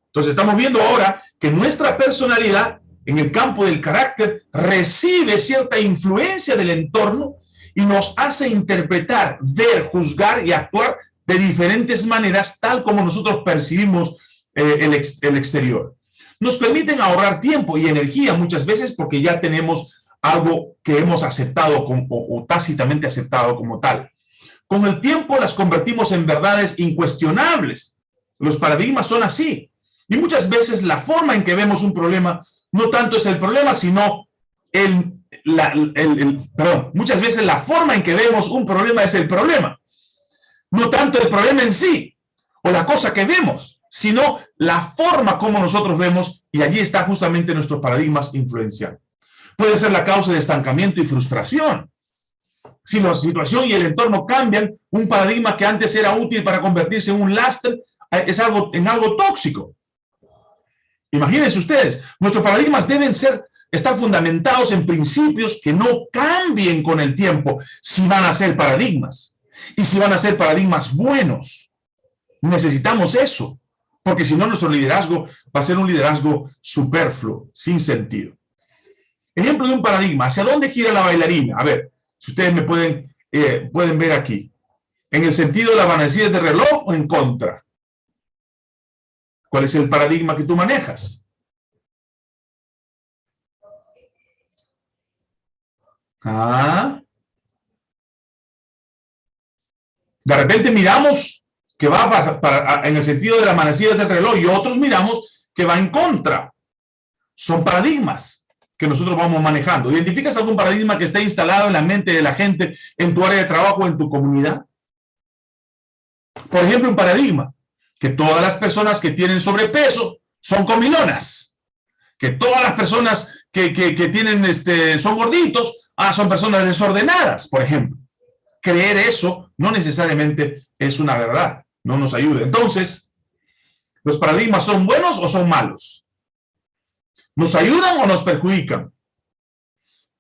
Entonces estamos viendo ahora que nuestra personalidad en el campo del carácter recibe cierta influencia del entorno y nos hace interpretar, ver, juzgar y actuar de diferentes maneras tal como nosotros percibimos eh, el, el exterior nos permiten ahorrar tiempo y energía muchas veces porque ya tenemos algo que hemos aceptado o, tácitamente aceptado como tal. Con el tiempo las convertimos en verdades incuestionables. Los paradigmas son así. Y muchas veces la forma en que vemos un problema no tanto es el problema, sino el, el, perdón, muchas veces la forma en que vemos un problema es el problema. No tanto el problema en sí, o la cosa que vemos, sino la forma como nosotros vemos, y allí está justamente nuestros paradigmas influenciales. Puede ser la causa de estancamiento y frustración. Si la situación y el entorno cambian, un paradigma que antes era útil para convertirse en un lastre, eh, es algo, en algo tóxico. Imagínense ustedes, nuestros paradigmas deben ser, estar fundamentados en principios que no cambien con el tiempo si van a ser paradigmas. Y si van a ser paradigmas buenos. Necesitamos eso porque si no nuestro liderazgo va a ser un liderazgo superfluo, sin sentido. Ejemplo de un paradigma, ¿hacia dónde gira la bailarina? A ver, si ustedes me pueden, eh, pueden ver aquí. ¿En el sentido de la manecillas de reloj o en contra? ¿Cuál es el paradigma que tú manejas? Ah. De repente miramos que va para, en el sentido de la manecillas del reloj y otros miramos que va en contra. Son paradigmas. que nosotros vamos manejando. ¿Identificas algún paradigma que esté instalado en la mente de la gente en tu área de trabajo, en tu comunidad? Por ejemplo, un paradigma, que todas las personas que tienen sobrepeso son comilonas, que todas las personas que, tienen, este, son gorditos, ah, son personas desordenadas, por ejemplo. Creer eso no necesariamente es una verdad, no nos ayuda. Entonces, ¿los paradigmas son buenos o son malos? ¿Nos ayudan o nos perjudican?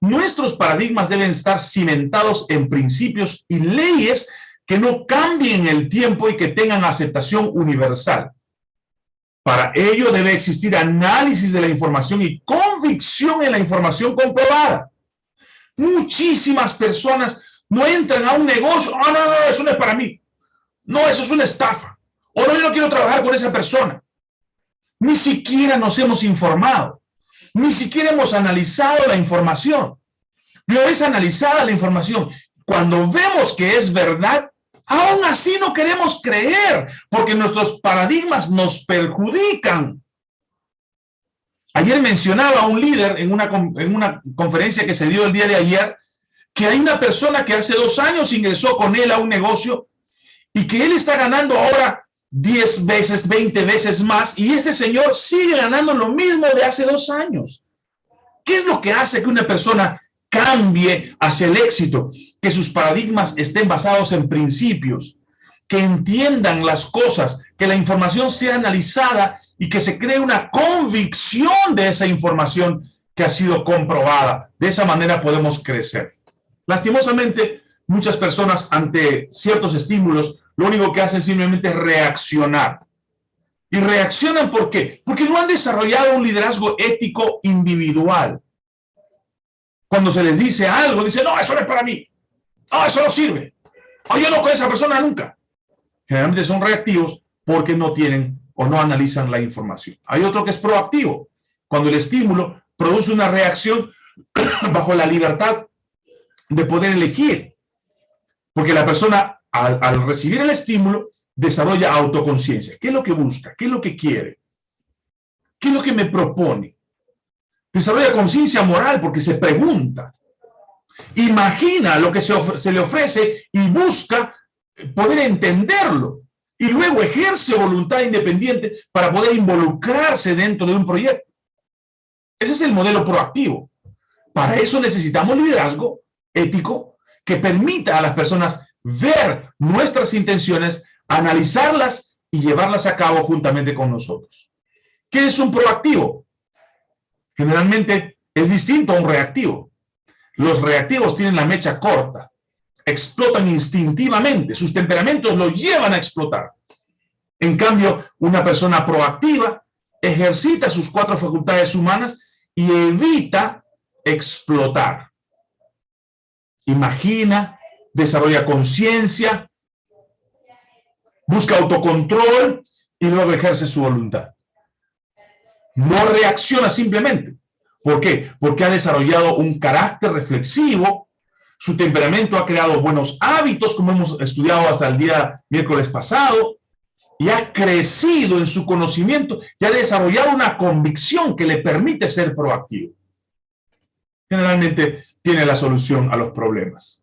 Nuestros paradigmas deben estar cimentados en principios y leyes que no cambien el tiempo y que tengan aceptación universal. Para ello debe existir análisis de la información y convicción en la información comprobada. Muchísimas personas no entran a un negocio, ah, no, no, eso no es para mí. No, eso es una estafa. O no, yo no quiero trabajar con esa persona. Ni siquiera nos hemos informado. Ni siquiera hemos analizado la información. Una vez analizada la información, cuando vemos que es verdad, aún así no queremos creer, porque nuestros paradigmas nos perjudican. Ayer mencionaba un líder en una, en una conferencia que se dio el día de ayer, que hay una persona que hace dos años ingresó con él a un negocio y que él está ganando ahora 10 veces, 20 veces más, y este señor sigue ganando lo mismo de hace dos años. ¿Qué es lo que hace que una persona cambie hacia el éxito? Que sus paradigmas estén basados en principios, que entiendan las cosas, que la información sea analizada y que se cree una convicción de esa información que ha sido comprobada. De esa manera podemos crecer. Lastimosamente, muchas personas ante ciertos estímulos lo único que hacen simplemente es reaccionar. ¿Y reaccionan? Porque no han desarrollado un liderazgo ético individual. Cuando se les dice algo, dicen, no, eso no es para mí. No, eso no sirve. O yo no con esa persona nunca. Generalmente son reactivos porque no tienen o no analizan la información. Hay otro que es proactivo. Cuando el estímulo produce una reacción bajo la libertad de poder elegir. Porque la persona al, recibir el estímulo, desarrolla autoconciencia. ¿Qué es lo que busca? ¿Qué es lo que quiere? ¿Qué es lo que me propone? Desarrolla conciencia moral porque se pregunta. Imagina lo que se, le ofrece y busca poder entenderlo. Y luego ejerce voluntad independiente para poder involucrarse dentro de un proyecto. Ese es el modelo proactivo. Para eso necesitamos liderazgo ético que permita a las personas ver nuestras intenciones, analizarlas y llevarlas a cabo juntamente con nosotros. ¿Qué es un proactivo? Generalmente es distinto a un reactivo. Los reactivos tienen la mecha corta, explotan instintivamente, sus temperamentos los llevan a explotar. En cambio, una persona proactiva ejercita sus cuatro facultades humanas y evita explotar. Imagina, desarrolla conciencia, busca autocontrol y luego ejerce su voluntad. No reacciona simplemente. ¿Por qué? Porque ha desarrollado un carácter reflexivo, su temperamento ha creado buenos hábitos, como hemos estudiado hasta el día miércoles pasado, y ha crecido en su conocimiento y ha desarrollado una convicción que le permite ser proactivo. Generalmente tiene la solución a los problemas.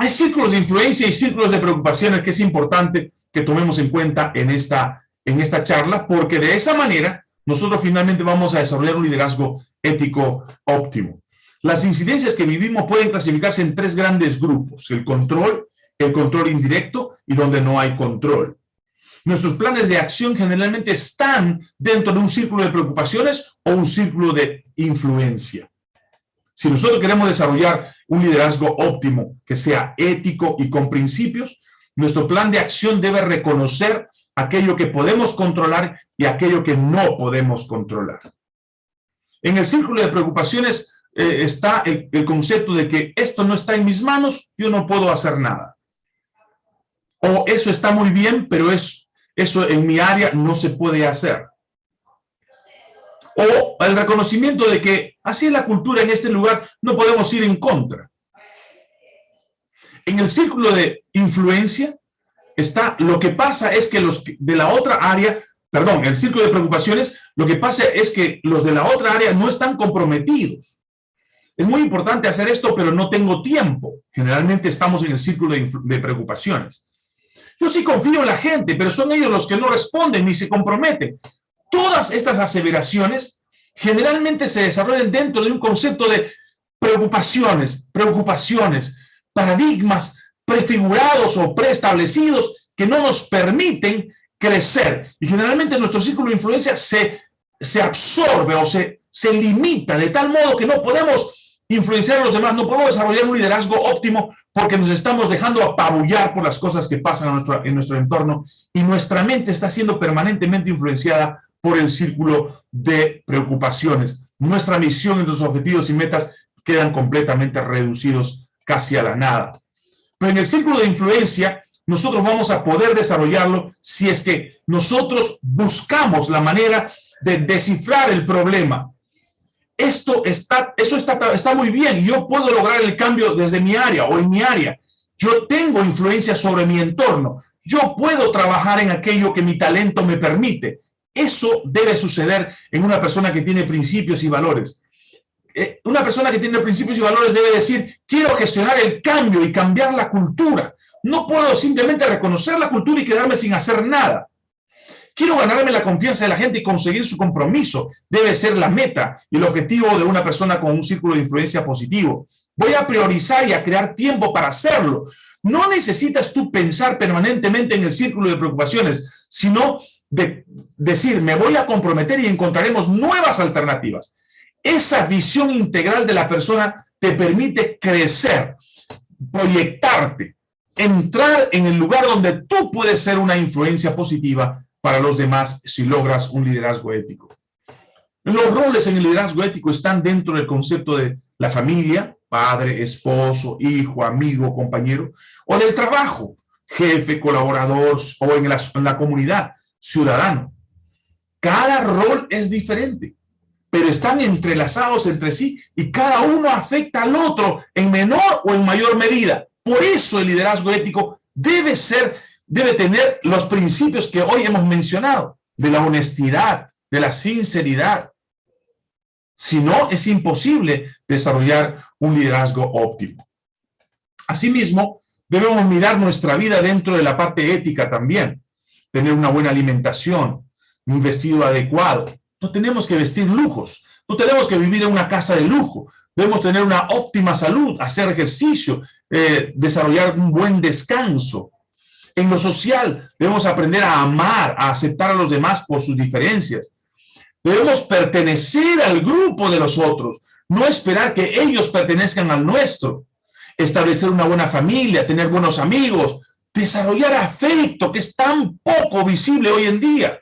Hay círculos de influencia y círculos de preocupaciones que es importante que tomemos en cuenta en esta, en esta charla, porque de esa manera nosotros finalmente vamos a desarrollar un liderazgo ético óptimo. Las incidencias que vivimos pueden clasificarse en tres grandes grupos, el control, el control indirecto y donde no hay control. Nuestros planes de acción generalmente están dentro de un círculo de preocupaciones o un círculo de influencia. Si nosotros queremos desarrollar un liderazgo óptimo, que sea ético y con principios, nuestro plan de acción debe reconocer aquello que podemos controlar y aquello que no podemos controlar. En el círculo de preocupaciones eh, está el, el concepto de que esto no está en mis manos, yo no puedo hacer nada. O eso está muy bien, pero es, eso en mi área no se puede hacer o el reconocimiento de que así es la cultura en este lugar, no podemos ir en contra. En el círculo de influencia está lo que pasa es que los de la otra área perdón, el círculo de preocupaciones, lo que pasa es que los de la otra área no están comprometidos. Es muy importante hacer esto, pero no tengo tiempo. Generalmente estamos en el círculo de, de preocupaciones. Yo sí confío en la gente, pero son ellos los que no responden ni se comprometen. Todas estas aseveraciones generalmente se desarrollan dentro de un concepto de preocupaciones, preocupaciones, paradigmas prefigurados o preestablecidos que no nos permiten crecer. Y generalmente nuestro círculo de influencia se, se absorbe o se, se limita de tal modo que no podemos influenciar a los demás, no podemos desarrollar un liderazgo óptimo porque nos estamos dejando apabullar por las cosas que pasan en nuestro, en nuestro entorno y nuestra mente está siendo permanentemente influenciada por el círculo de preocupaciones. Nuestra misión y nuestros objetivos y metas quedan completamente reducidos casi a la nada. Pero en el círculo de influencia, nosotros vamos a poder desarrollarlo si es que nosotros buscamos la manera de descifrar el problema. Esto está, eso está, está muy bien. Yo puedo lograr el cambio desde mi área o en mi área. Yo tengo influencia sobre mi entorno. Yo puedo trabajar en aquello que mi talento me permite. Eso debe suceder en una persona que tiene principios y valores. Eh, una persona que tiene principios y valores debe decir, quiero gestionar el cambio y cambiar la cultura. No puedo simplemente reconocer la cultura y quedarme sin hacer nada. Quiero ganarme la confianza de la gente y conseguir su compromiso. Debe ser la meta y el objetivo de una persona con un círculo de influencia positivo. Voy a priorizar y a crear tiempo para hacerlo. No necesitas tú pensar permanentemente en el círculo de preocupaciones, sino de decir, me voy a comprometer y encontraremos nuevas alternativas. Esa visión integral de la persona te permite crecer, proyectarte, entrar en el lugar donde tú puedes ser una influencia positiva para los demás si logras un liderazgo ético. Los roles en el liderazgo ético están dentro del concepto de la familia, padre, esposo, hijo, amigo, compañero, o del trabajo, jefe, colaborador, o en la, en la comunidad, ciudadano. Cada rol es diferente, pero están entrelazados entre sí y cada uno afecta al otro en menor o en mayor medida. Por eso el liderazgo ético debe ser, debe tener los principios que hoy hemos mencionado, de la honestidad, de la sinceridad. Si no, es imposible desarrollar un liderazgo óptimo. Asimismo, debemos mirar nuestra vida dentro de la parte ética también tener una buena alimentación, un vestido adecuado. No tenemos que vestir lujos, no tenemos que vivir en una casa de lujo. Debemos tener una óptima salud, hacer ejercicio, eh, desarrollar un buen descanso. En lo social, debemos aprender a amar, a aceptar a los demás por sus diferencias. Debemos pertenecer al grupo de los otros, no esperar que ellos pertenezcan al nuestro. Establecer una buena familia, tener buenos amigos, desarrollar afecto, que es tan poco visible hoy en día.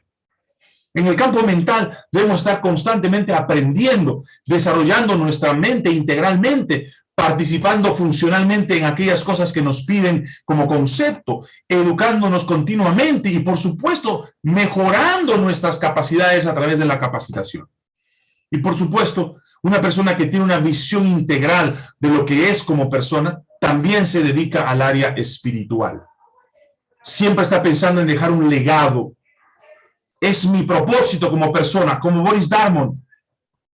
En el campo mental debemos estar constantemente aprendiendo, desarrollando nuestra mente integralmente, participando funcionalmente en aquellas cosas que nos piden como concepto, educándonos continuamente y, por supuesto, mejorando nuestras capacidades a través de la capacitación. Y, por supuesto, una persona que tiene una visión integral de lo que es como persona, también se dedica al área espiritual siempre está pensando en dejar un legado. Es mi propósito como persona, como Boris Darmon,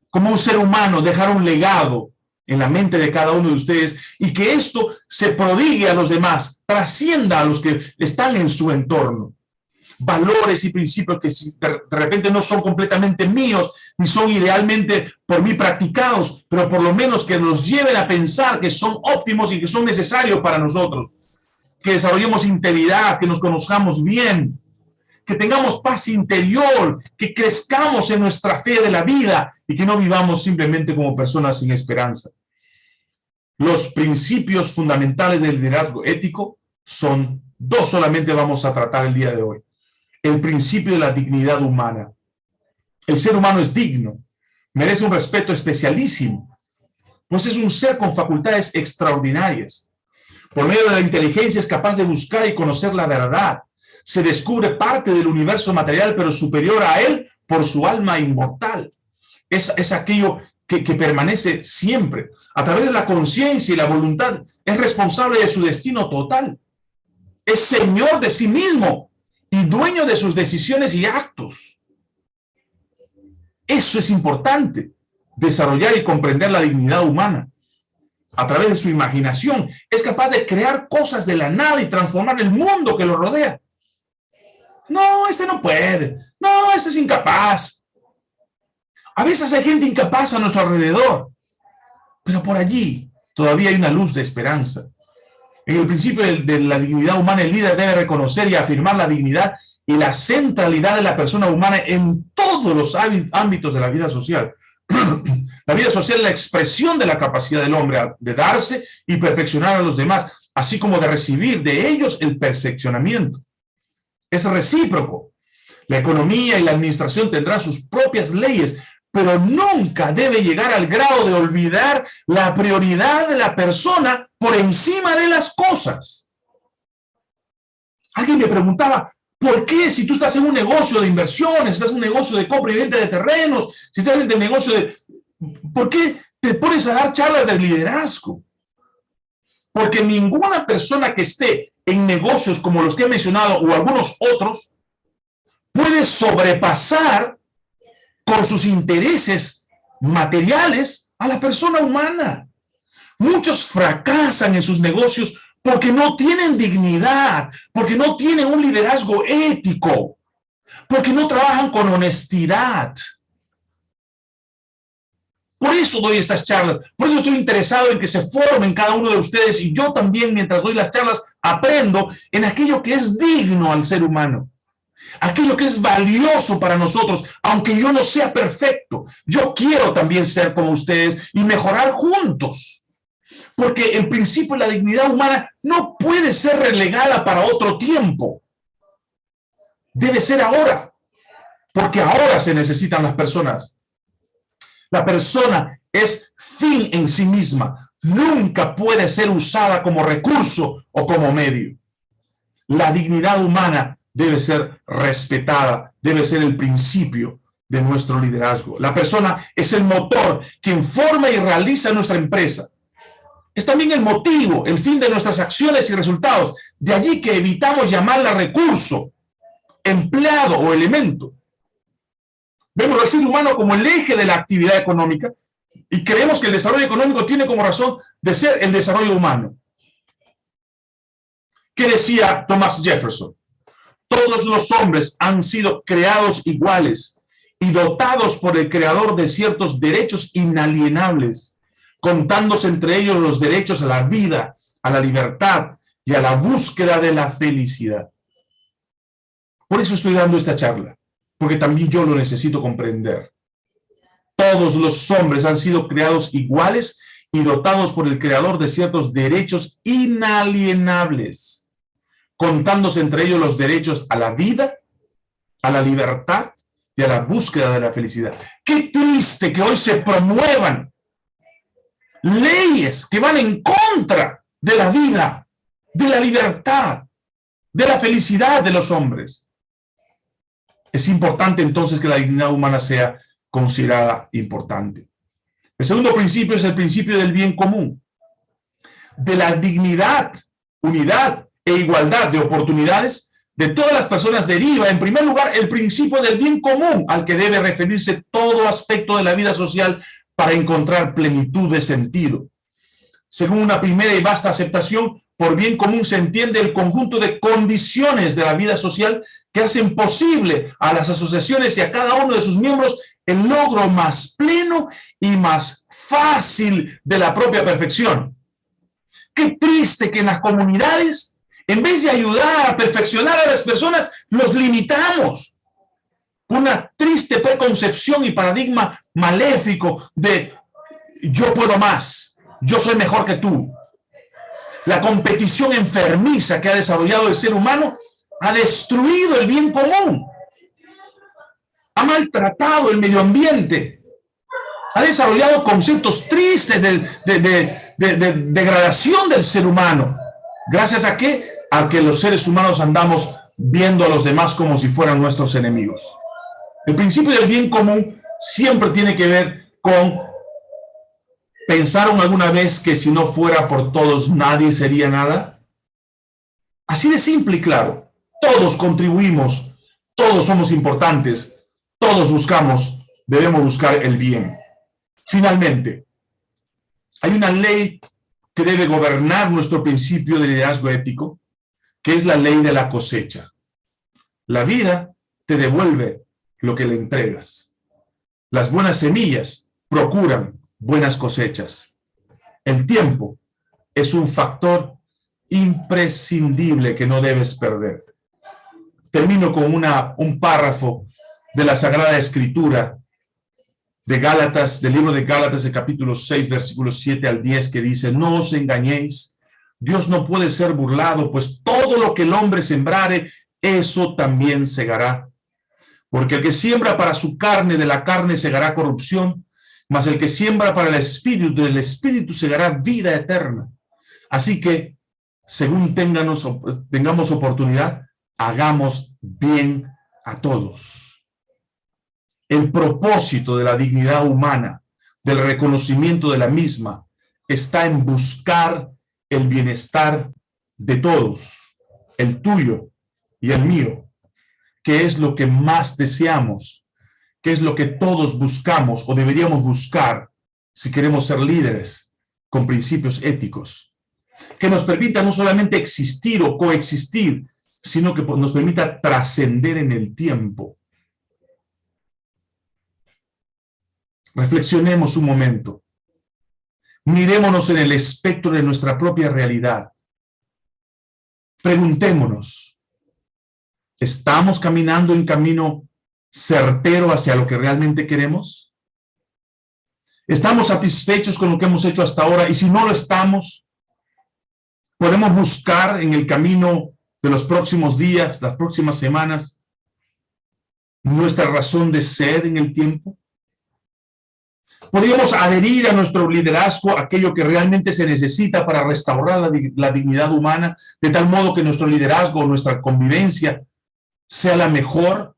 como un ser humano, dejar un legado en la mente de cada uno de ustedes y que esto se prodigue a los demás, trascienda a los que están en su entorno. Valores y principios que de repente no son completamente míos, ni son idealmente por mí practicados, pero por lo menos que nos lleven a pensar que son óptimos y que son necesarios para nosotros que desarrollemos integridad, que nos conozcamos bien, que tengamos paz interior, que crezcamos en nuestra fe de la vida y que no vivamos simplemente como personas sin esperanza. Los principios fundamentales del liderazgo ético son dos solamente vamos a tratar el día de hoy. El principio de la dignidad humana. El ser humano es digno, merece un respeto especialísimo, pues es un ser con facultades extraordinarias por medio de la inteligencia es capaz de buscar y conocer la verdad. Se descubre parte del universo material, pero superior a él por su alma inmortal. Es, es aquello que, que, permanece siempre. A través de la conciencia y la voluntad, es responsable de su destino total. Es señor de sí mismo y dueño de sus decisiones y actos. Eso es importante, desarrollar y comprender la dignidad humana. A través de su imaginación, es capaz de crear cosas de la nada y transformar el mundo que lo rodea. No, este no puede. No, este es incapaz. A veces hay gente incapaz a nuestro alrededor, pero por allí todavía hay una luz de esperanza. En el principio de, la dignidad humana, el líder debe reconocer y afirmar la dignidad y la centralidad de la persona humana en todos los ámbitos de la vida social. la vida social es la expresión de la capacidad del hombre de darse y perfeccionar a los demás, así como de recibir de ellos el perfeccionamiento. Es recíproco. La economía y la administración tendrán sus propias leyes, pero nunca debe llegar al grado de olvidar la prioridad de la persona por encima de las cosas. Alguien me preguntaba, ¿por qué si tú estás en un negocio de inversiones, estás en un negocio de compra y venta de terrenos, si estás en un negocio de... ¿Por qué te pones a dar charlas de liderazgo? Porque ninguna persona que esté en negocios como los que he mencionado o algunos otros puede sobrepasar con sus intereses materiales a la persona humana. Muchos fracasan en sus negocios porque no tienen dignidad, porque no tienen un liderazgo ético, porque no trabajan con honestidad. Por eso doy estas charlas, por eso estoy interesado en que se formen cada uno de ustedes y yo también mientras doy las charlas aprendo en aquello que es digno al ser humano aquello que es valioso para nosotros, aunque yo no sea perfecto. Yo quiero también ser como ustedes y mejorar juntos. Porque el principio la dignidad humana no puede ser relegada para otro tiempo. Debe ser ahora, porque ahora se necesitan las personas. La persona es fin en sí misma. Nunca puede ser usada como recurso o como medio. La dignidad humana debe ser respetada, debe ser el principio de nuestro liderazgo. La persona es el motor quien forma y realiza nuestra empresa. Es también el motivo, el fin de nuestras acciones y resultados. De allí que evitamos llamarla recurso, empleado o elemento. Vemos al ser humano como el eje de la actividad económica y creemos que el desarrollo económico tiene como razón de ser el desarrollo humano. ¿Qué decía Thomas Jefferson? Todos los hombres han sido creados iguales y dotados por el creador de ciertos derechos inalienables, contándose entre ellos los derechos a la vida, a la libertad y a la búsqueda de la felicidad. Por eso estoy dando esta charla, porque también yo lo necesito comprender. Todos los hombres han sido creados iguales y dotados por el creador de ciertos derechos inalienables contándose entre ellos los derechos a la vida, a la libertad y a la búsqueda de la felicidad. Qué triste que hoy se promuevan leyes que van en contra de la vida, de la libertad, de la felicidad de los hombres. Es importante entonces que la dignidad humana sea considerada importante. El segundo principio es el principio del bien común, de la dignidad, unidad e igualdad de oportunidades de todas las personas deriva, en primer lugar, el principio del bien común al que debe referirse todo aspecto de la vida social para encontrar plenitud de sentido. Según una primera y vasta aceptación, por bien común se entiende el conjunto de condiciones de la vida social que hacen posible a las asociaciones y a cada uno de sus miembros el logro más pleno y más fácil de la propia perfección. Qué triste que en las comunidades en vez de ayudar a perfeccionar a las personas, los limitamos. Una triste preconcepción y paradigma maléfico de yo puedo más, yo soy mejor que tú. La competición enfermiza que ha desarrollado el ser humano ha destruido el bien común. Ha maltratado el medio ambiente. Ha desarrollado conceptos tristes de, de degradación del ser humano. ¿Gracias a qué? a que los seres humanos andamos viendo a los demás como si fueran nuestros enemigos. El principio del bien común siempre tiene que ver con ¿Pensaron alguna vez que si no fuera por todos nadie sería nada? Así de simple y claro. Todos contribuimos, todos somos importantes, todos buscamos, debemos buscar el bien. Finalmente, hay una ley que debe gobernar nuestro principio de liderazgo ético, que es la ley de la cosecha. La vida te devuelve lo que le entregas. Las buenas semillas procuran buenas cosechas. El tiempo es un factor imprescindible que no debes perder. Termino con una, un párrafo de la Sagrada Escritura de Gálatas, del libro de Gálatas, el capítulo 6, versículos 7 al 10, que dice, no os engañéis, Dios no puede ser burlado, pues todo lo que el hombre sembrare, eso también segará. Porque el que siembra para su carne, de la carne segará corrupción, mas el que siembra para el espíritu, del espíritu segará vida eterna. Así que, según tengamos oportunidad, hagamos bien a todos. El propósito de la dignidad humana, del reconocimiento de la misma, está en buscar el bienestar de todos, el tuyo y el mío, que es lo que más deseamos, que es lo que todos buscamos o deberíamos buscar si queremos ser líderes con principios éticos, que nos permita no solamente existir o coexistir, sino que nos permita trascender en el tiempo. Reflexionemos un momento. Mirémonos en el espectro de nuestra propia realidad. Preguntémonos, ¿estamos caminando en camino certero hacia lo que realmente queremos? ¿Estamos satisfechos con lo que hemos hecho hasta ahora? Y si no lo estamos, podemos buscar en el camino de los próximos días, las próximas semanas, nuestra razón de ser en el tiempo. Podríamos adherir a nuestro liderazgo aquello que realmente se necesita para restaurar la, dignidad humana, de tal modo que nuestro liderazgo, nuestra convivencia, sea la mejor,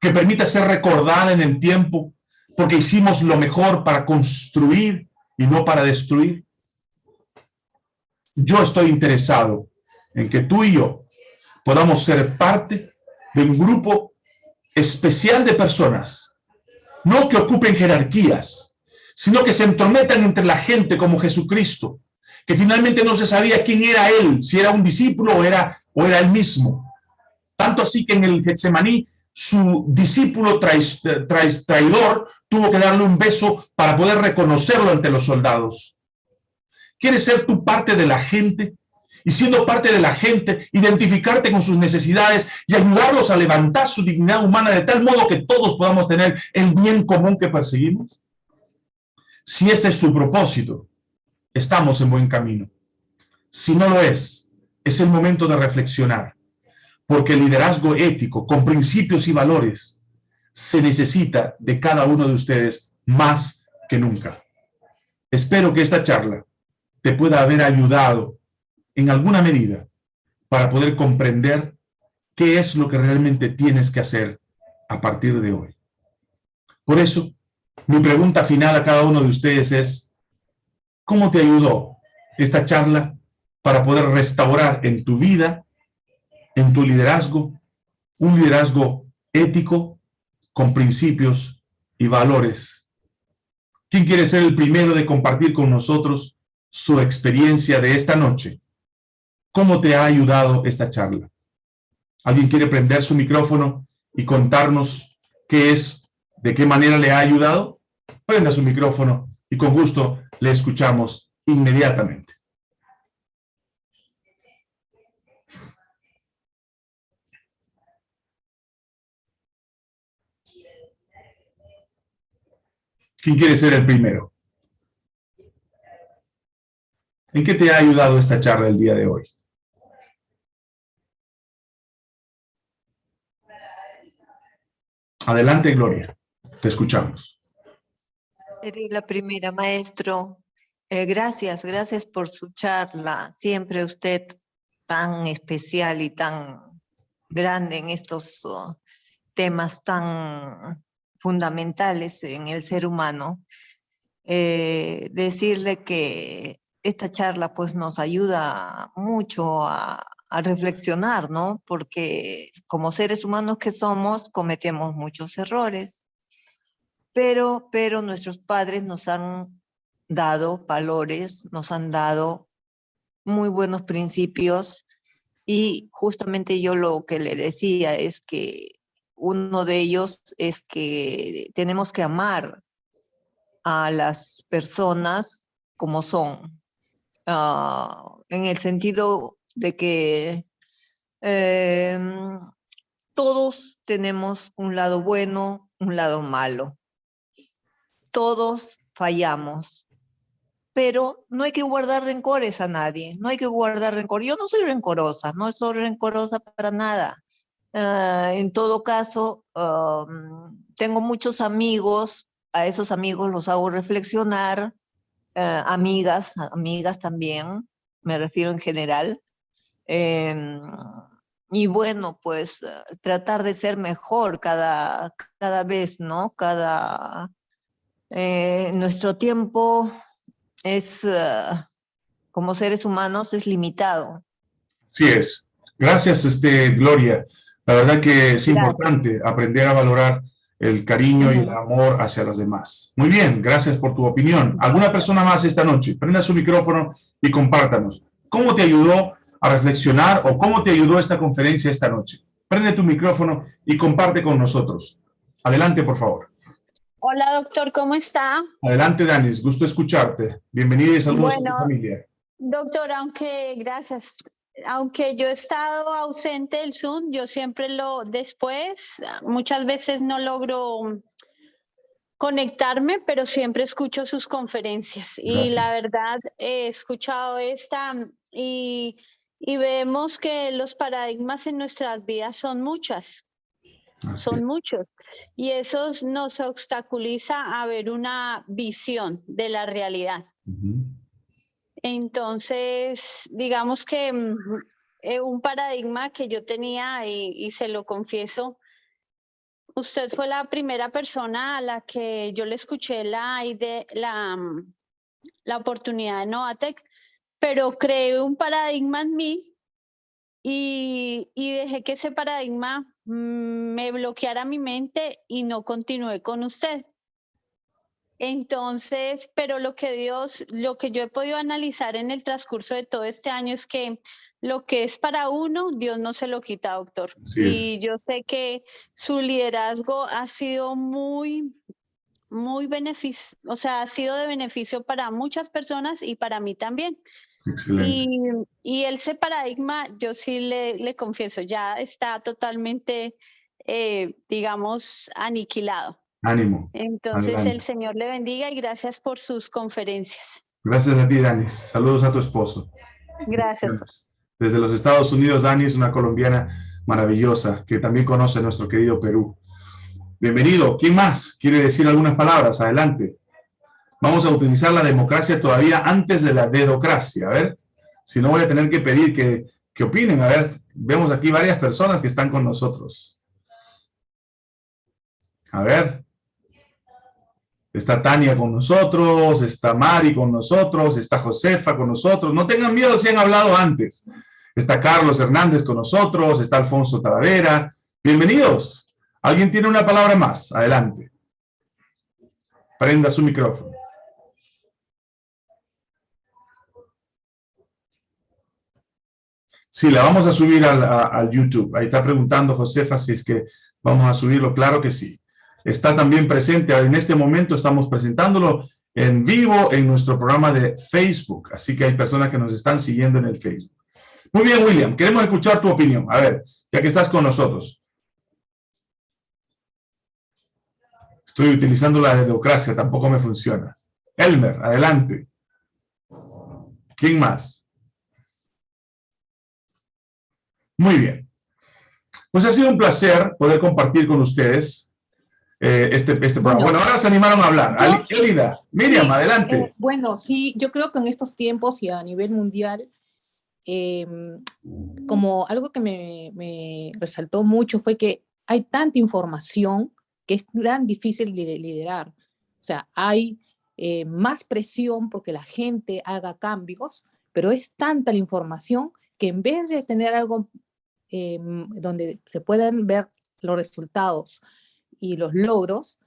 que permita ser recordada en el tiempo, porque hicimos lo mejor para construir y no para destruir. Yo estoy interesado en que tú y yo podamos ser parte de un grupo especial de personas no que ocupen jerarquías, sino que se entrometan entre la gente como Jesucristo, que finalmente no se sabía quién era él, si era un discípulo o era, o era él mismo. Tanto así que en el Getsemaní, su discípulo traidor tuvo que darle un beso para poder reconocerlo ante los soldados. ¿Quieres ser tu parte de la gente? y siendo parte de la gente, identificarte con sus necesidades y ayudarlos a levantar su dignidad humana de tal modo que todos podamos tener el bien común que perseguimos? Si este es tu propósito, estamos en buen camino. Si no lo es, es el momento de reflexionar, porque el liderazgo ético, con principios y valores, se necesita de cada uno de ustedes más que nunca. Espero que esta charla te pueda haber ayudado en alguna medida para poder comprender qué es lo que realmente tienes que hacer a partir de hoy. Por eso, mi pregunta final a cada uno de ustedes es, ¿cómo te ayudó esta charla para poder restaurar en tu vida, en tu liderazgo, un liderazgo ético con principios y valores? ¿Quién quiere ser el primero de compartir con nosotros su experiencia de esta noche ¿Cómo te ha ayudado esta charla? ¿Alguien quiere prender su micrófono y contarnos qué es, de qué manera le ha ayudado? Prenda su micrófono y con gusto le escuchamos inmediatamente. ¿Quién quiere ser el primero? ¿En qué te ha ayudado esta charla el día de hoy? Adelante, Gloria. Te escuchamos. La primera, maestro. Eh, gracias, gracias por su charla. Siempre usted tan especial y tan grande en estos uh, temas tan fundamentales en el ser humano. Eh, decirle que esta charla pues nos ayuda mucho a, a reflexionar, ¿no? Porque como seres humanos que somos, cometemos muchos errores. Pero, pero nuestros padres nos han dado valores, nos han dado muy buenos principios y justamente yo lo que le decía es que uno de ellos es que tenemos que amar a las personas como son, ah, en el sentido de que em, todos tenemos un lado bueno, un lado malo. Todos fallamos, pero no hay que guardar rencores a nadie, no hay que guardar rencor. Yo no soy rencorosa, no soy rencorosa para nada. Ah, en todo caso, tengo muchos amigos, a esos amigos los hago reflexionar, ah, amigas, amigas también, me refiero en general. Em, y bueno, pues ah, tratar de ser mejor cada, cada vez, ¿no? Cada, eh, nuestro tiempo es, como seres humanos, es limitado. Sí es. Gracias, este, Gloria. La verdad que es importante aprender a valorar el cariño y el amor hacia los demás. Muy bien, gracias por tu opinión. ¿Alguna persona más esta noche? Prenda su micrófono y compártanos. ¿Cómo te ayudó a reflexionar o cómo te ayudó esta conferencia esta noche? Prende tu micrófono y comparte con nosotros. Adelante, por favor. Hola, doctor, ¿cómo está? Adelante, Danis, gusto escucharte. Bienvenido y saludos a tu familia. Doctor, aunque, gracias aunque yo he estado ausente del Zoom, yo siempre lo, después, muchas veces no logro conectarme, pero siempre escucho sus conferencias. Y la verdad, he escuchado esta y, y, vemos que los paradigmas en nuestras vidas son muchas. Son muchos. Y eso nos obstaculiza a ver una visión de la realidad. Entonces, digamos que mm, eh, un paradigma que yo tenía, y, se lo confieso, usted fue la primera persona a la que yo le escuché la, la, mm, la oportunidad de Novatec, pero creé un paradigma en mí y, y dejé que ese paradigma mm, me bloqueara mi mente y no continué con usted. Entonces, pero lo que Dios, lo que yo he podido analizar en el transcurso de todo este año es que lo que es para uno, Dios no se lo quita, doctor. y yo sé que su liderazgo ha sido muy, muy beneficio, o sea, ha sido de beneficio para muchas personas y para mí también. Y, y ese paradigma, yo sí le, le confieso, ya está totalmente, eh, digamos, aniquilado. Ánimo. Entonces el Señor le bendiga y gracias por sus conferencias. Gracias a ti, Danis. Saludos a tu esposo. Gracias. Desde los Estados Unidos, Dani es una colombiana maravillosa que también conoce nuestro querido Perú. Bienvenido. ¿Quién más quiere decir algunas palabras? Adelante. Vamos a utilizar la democracia todavía antes de la dedocracia. A ver, si no voy a tener que pedir que, que opinen. A ver, vemos aquí varias personas que están con nosotros. A ver. Está Tania con nosotros, está Mari con nosotros, está Josefa con nosotros. No tengan miedo si han hablado antes. Está Carlos Hernández con nosotros, está Alfonso Talavera. Bienvenidos. ¿Alguien tiene una palabra más? Adelante. Prenda su micrófono. Sí, la vamos a subir al, al YouTube. Ahí está preguntando Josefa si es que vamos a subirlo. Claro que sí está también presente. En este momento estamos presentándolo en vivo en nuestro programa de Facebook. Así que hay personas que nos están siguiendo en el Facebook. Muy bien, William. Queremos escuchar tu opinión. A ver, ya que estás con nosotros. Estoy utilizando la democracia, tampoco me funciona. Elmer, adelante. ¿Quién más? Muy bien. Pues ha sido un placer poder compartir con ustedes eh, este, este programa. Bueno, ahora se animaron a hablar. Elida, Miriam, adelante. Eh, bueno, sí, yo creo que en estos tiempos y a nivel mundial, em, como algo que me, me, resaltó mucho fue que hay tanta información que es tan difícil de liderar. O sea, hay eh, más presión porque la gente haga cambios, pero es tanta la información que en vez de tener algo em, donde se puedan ver los resultados y los logros,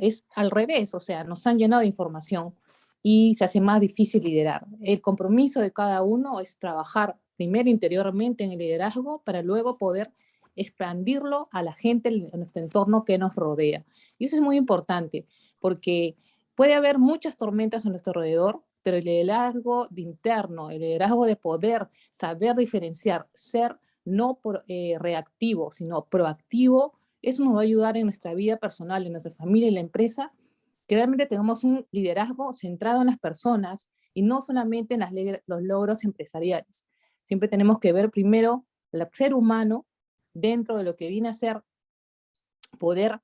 es al revés, o sea, nos han llenado de información y se hace más difícil liderar. El compromiso de cada uno es trabajar primero interiormente en el liderazgo para luego poder expandirlo a la gente en nuestro entorno que nos rodea. Y eso es muy importante, porque puede haber muchas tormentas a nuestro alrededor, pero el liderazgo de interno, el liderazgo de poder, saber diferenciar, ser no eh, reactivo, sino proactivo, eso nos va a ayudar en nuestra vida personal, en nuestra familia y la empresa, que realmente tengamos un liderazgo centrado en las personas y no solamente en los logros empresariales. Siempre tenemos que ver primero el ser humano dentro de lo que viene a ser poder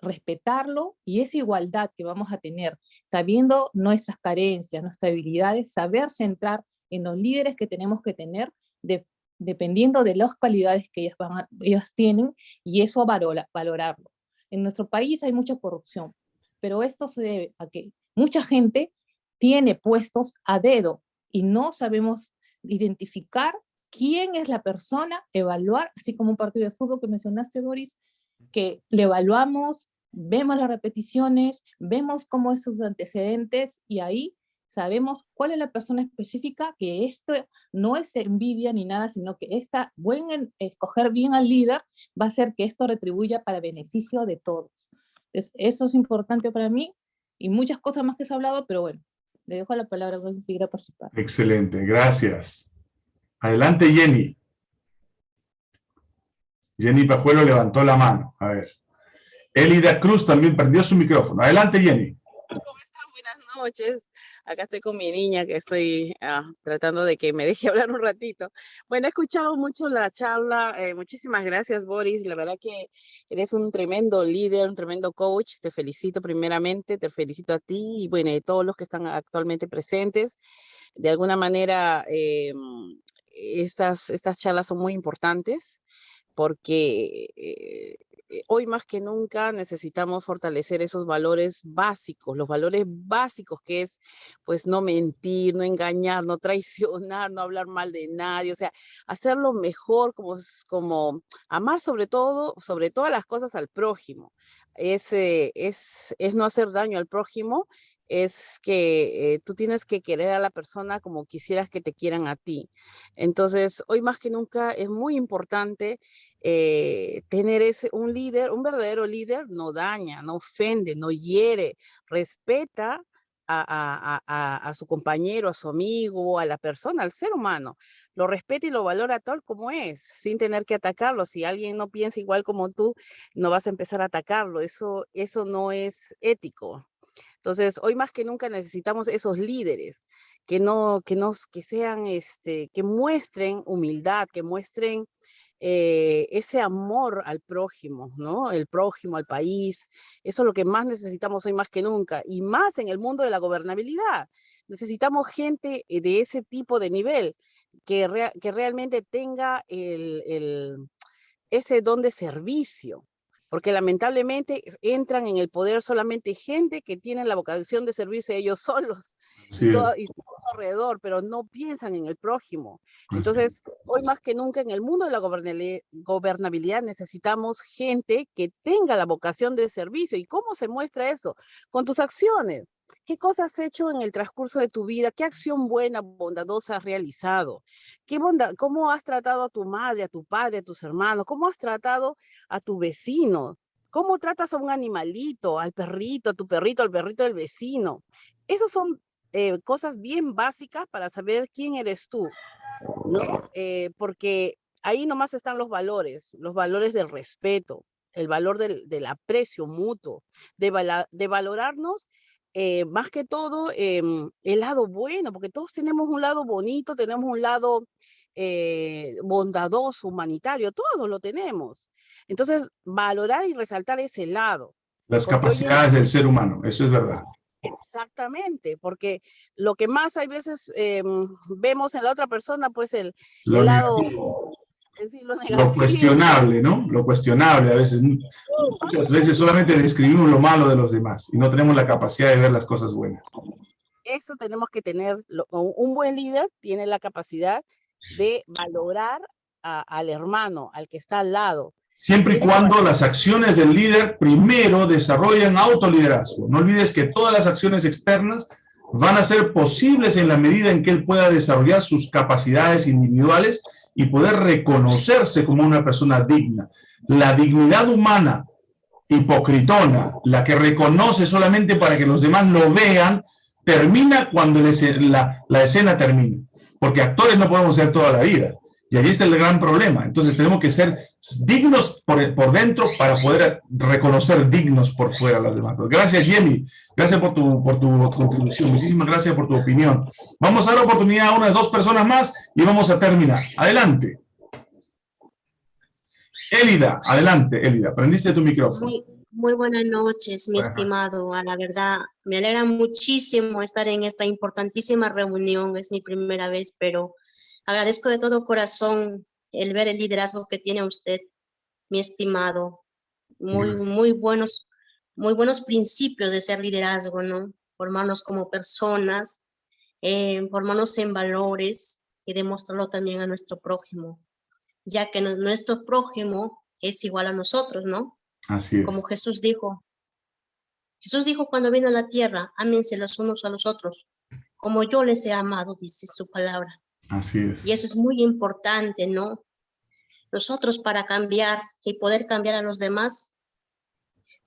respetarlo y esa igualdad que vamos a tener, sabiendo nuestras carencias, nuestras habilidades, saber centrar en los líderes que tenemos que tener dependiendo de las cualidades que ellos tienen y eso valorarlo. En nuestro país hay mucha corrupción, pero esto se debe a que mucha gente tiene puestos a dedo y no sabemos identificar quién es la persona, evaluar, así como un partido de fútbol que mencionaste, Boris, que le evaluamos, vemos las repeticiones, vemos cómo es sus antecedentes y ahí sabemos cuál es la persona específica, que esto no es envidia ni nada, sino que esta buen escoger bien al líder va a hacer que esto retribuya para beneficio de todos. Entonces, eso es importante para mí y muchas cosas más que se ha hablado, pero bueno, le dejo la palabra a seguir a participar. Excelente, gracias. Adelante, Jenny. Jenny Pajuelo levantó la mano. A ver. Elida Cruz también perdió su micrófono. Adelante, Jenny. ¿Cómo están? Buenas noches. Acá estoy con mi niña que estoy ah, tratando de que me deje hablar un ratito. Bueno, he escuchado mucho la charla. Eh, muchísimas gracias, Boris. La verdad que eres un tremendo líder, un tremendo coach. Te felicito primeramente, te felicito a ti y bueno, a todos los que están actualmente presentes. De alguna manera, eh, estas, estas charlas son muy importantes porque eh, hoy más que nunca necesitamos fortalecer esos valores básicos, los valores básicos que es pues no mentir, no engañar, no traicionar, no hablar mal de nadie, o sea, hacerlo mejor como, como amar sobre todo, sobre todas las cosas al prójimo. Es, es, es no hacer daño al prójimo es que eh, tú tienes que querer a la persona como quisieras que te quieran a ti. Entonces, hoy más que nunca es muy importante eh, tener ese, un líder, un verdadero líder no daña, no ofende, no hiere, respeta a, a, su compañero, a su amigo, a la persona, al ser humano. Lo respeta y lo valora tal como es, sin tener que atacarlo. Si alguien no piensa igual como tú, no vas a empezar a atacarlo. Eso, eso no es ético. Entonces, hoy más que nunca necesitamos esos líderes que no, que nos, que sean, este, que muestren humildad, que muestren eh, ese amor al prójimo, ¿no? El prójimo, al país. Eso es lo que más necesitamos hoy más que nunca. Y más en el mundo de la gobernabilidad. Necesitamos gente eh, de ese tipo de nivel que, que realmente tenga el, el, ese don de servicio porque lamentablemente entran en el poder solamente gente que tiene la vocación de servirse ellos solos y, todo, alrededor, pero no piensan en el prójimo. Entonces, hoy más que nunca en el mundo de la gobernabilidad necesitamos gente que tenga la vocación de servicio. ¿Y cómo se muestra eso? Con tus acciones. ¿Qué cosas has hecho en el transcurso de tu vida? ¿Qué acción buena, bondadosa has realizado? ¿Qué ¿Cómo has tratado a tu madre, a tu padre, a tus hermanos? ¿Cómo has tratado a tu vecino? ¿Cómo tratas a un animalito, al perrito, a tu perrito, al perrito del vecino? Esas son eh, cosas bien básicas para saber quién eres tú, eh, porque ahí nomás están los valores, los valores del respeto, el valor del, aprecio mutuo, de, de valorarnos eh, más que todo em, el lado bueno, porque todos tenemos un lado bonito, tenemos un lado eh, bondadoso, humanitario, todos lo tenemos. Entonces, valorar y resaltar ese lado. Las capacidades del ser humano, eso es verdad. Exactamente, porque lo que más hay veces em, vemos en la otra persona, pues el, lado lo, cuestionable, ¿no? Lo cuestionable, a veces, muchas veces solamente describimos lo malo de los demás y no tenemos la capacidad de ver las cosas buenas. Eso tenemos que tener, un buen líder tiene la capacidad de valorar a- al hermano, al que está al lado. Siempre y cuando las acciones del líder primero desarrollen autoliderazgo. No olvides que todas las acciones externas van a ser posibles en la medida en que él pueda desarrollar sus capacidades individuales y poder reconocerse como una persona digna. La dignidad humana hipocritona, la que reconoce solamente para que los demás lo vean, termina cuando la, la escena termina. Porque actores no podemos ser toda la vida. Y ahí está el gran problema. Entonces tenemos que ser dignos por, por dentro para poder reconocer dignos por fuera a los demás. Gracias, Jenny. Gracias por tu, por tu contribución. Muchísimas gracias por tu opinión. Vamos a dar oportunidad a unas dos personas más y vamos a terminar. Adelante. Elida, adelante, Elida. Prendiste tu micrófono. Muy, muy buenas noches, mi estimado. A la verdad, me alegra muchísimo estar en esta importantísima reunión. Es mi primera vez, pero agradezco de todo corazón el ver el liderazgo que tiene usted, mi estimado. Muy, Gracias. muy buenos, muy buenos principios de ser liderazgo, ¿no? Formarnos como personas, eh, formarnos en valores y demostrarlo también a nuestro prójimo, ya que nu- nuestro prójimo es igual a nosotros, ¿no? Así es. como Jesús dijo. Jesús dijo cuando vino a la tierra, ámense los unos a los otros, como yo les he amado, dice su palabra. Así es. Y eso es muy importante, ¿no? Nosotros para cambiar y poder cambiar a los demás,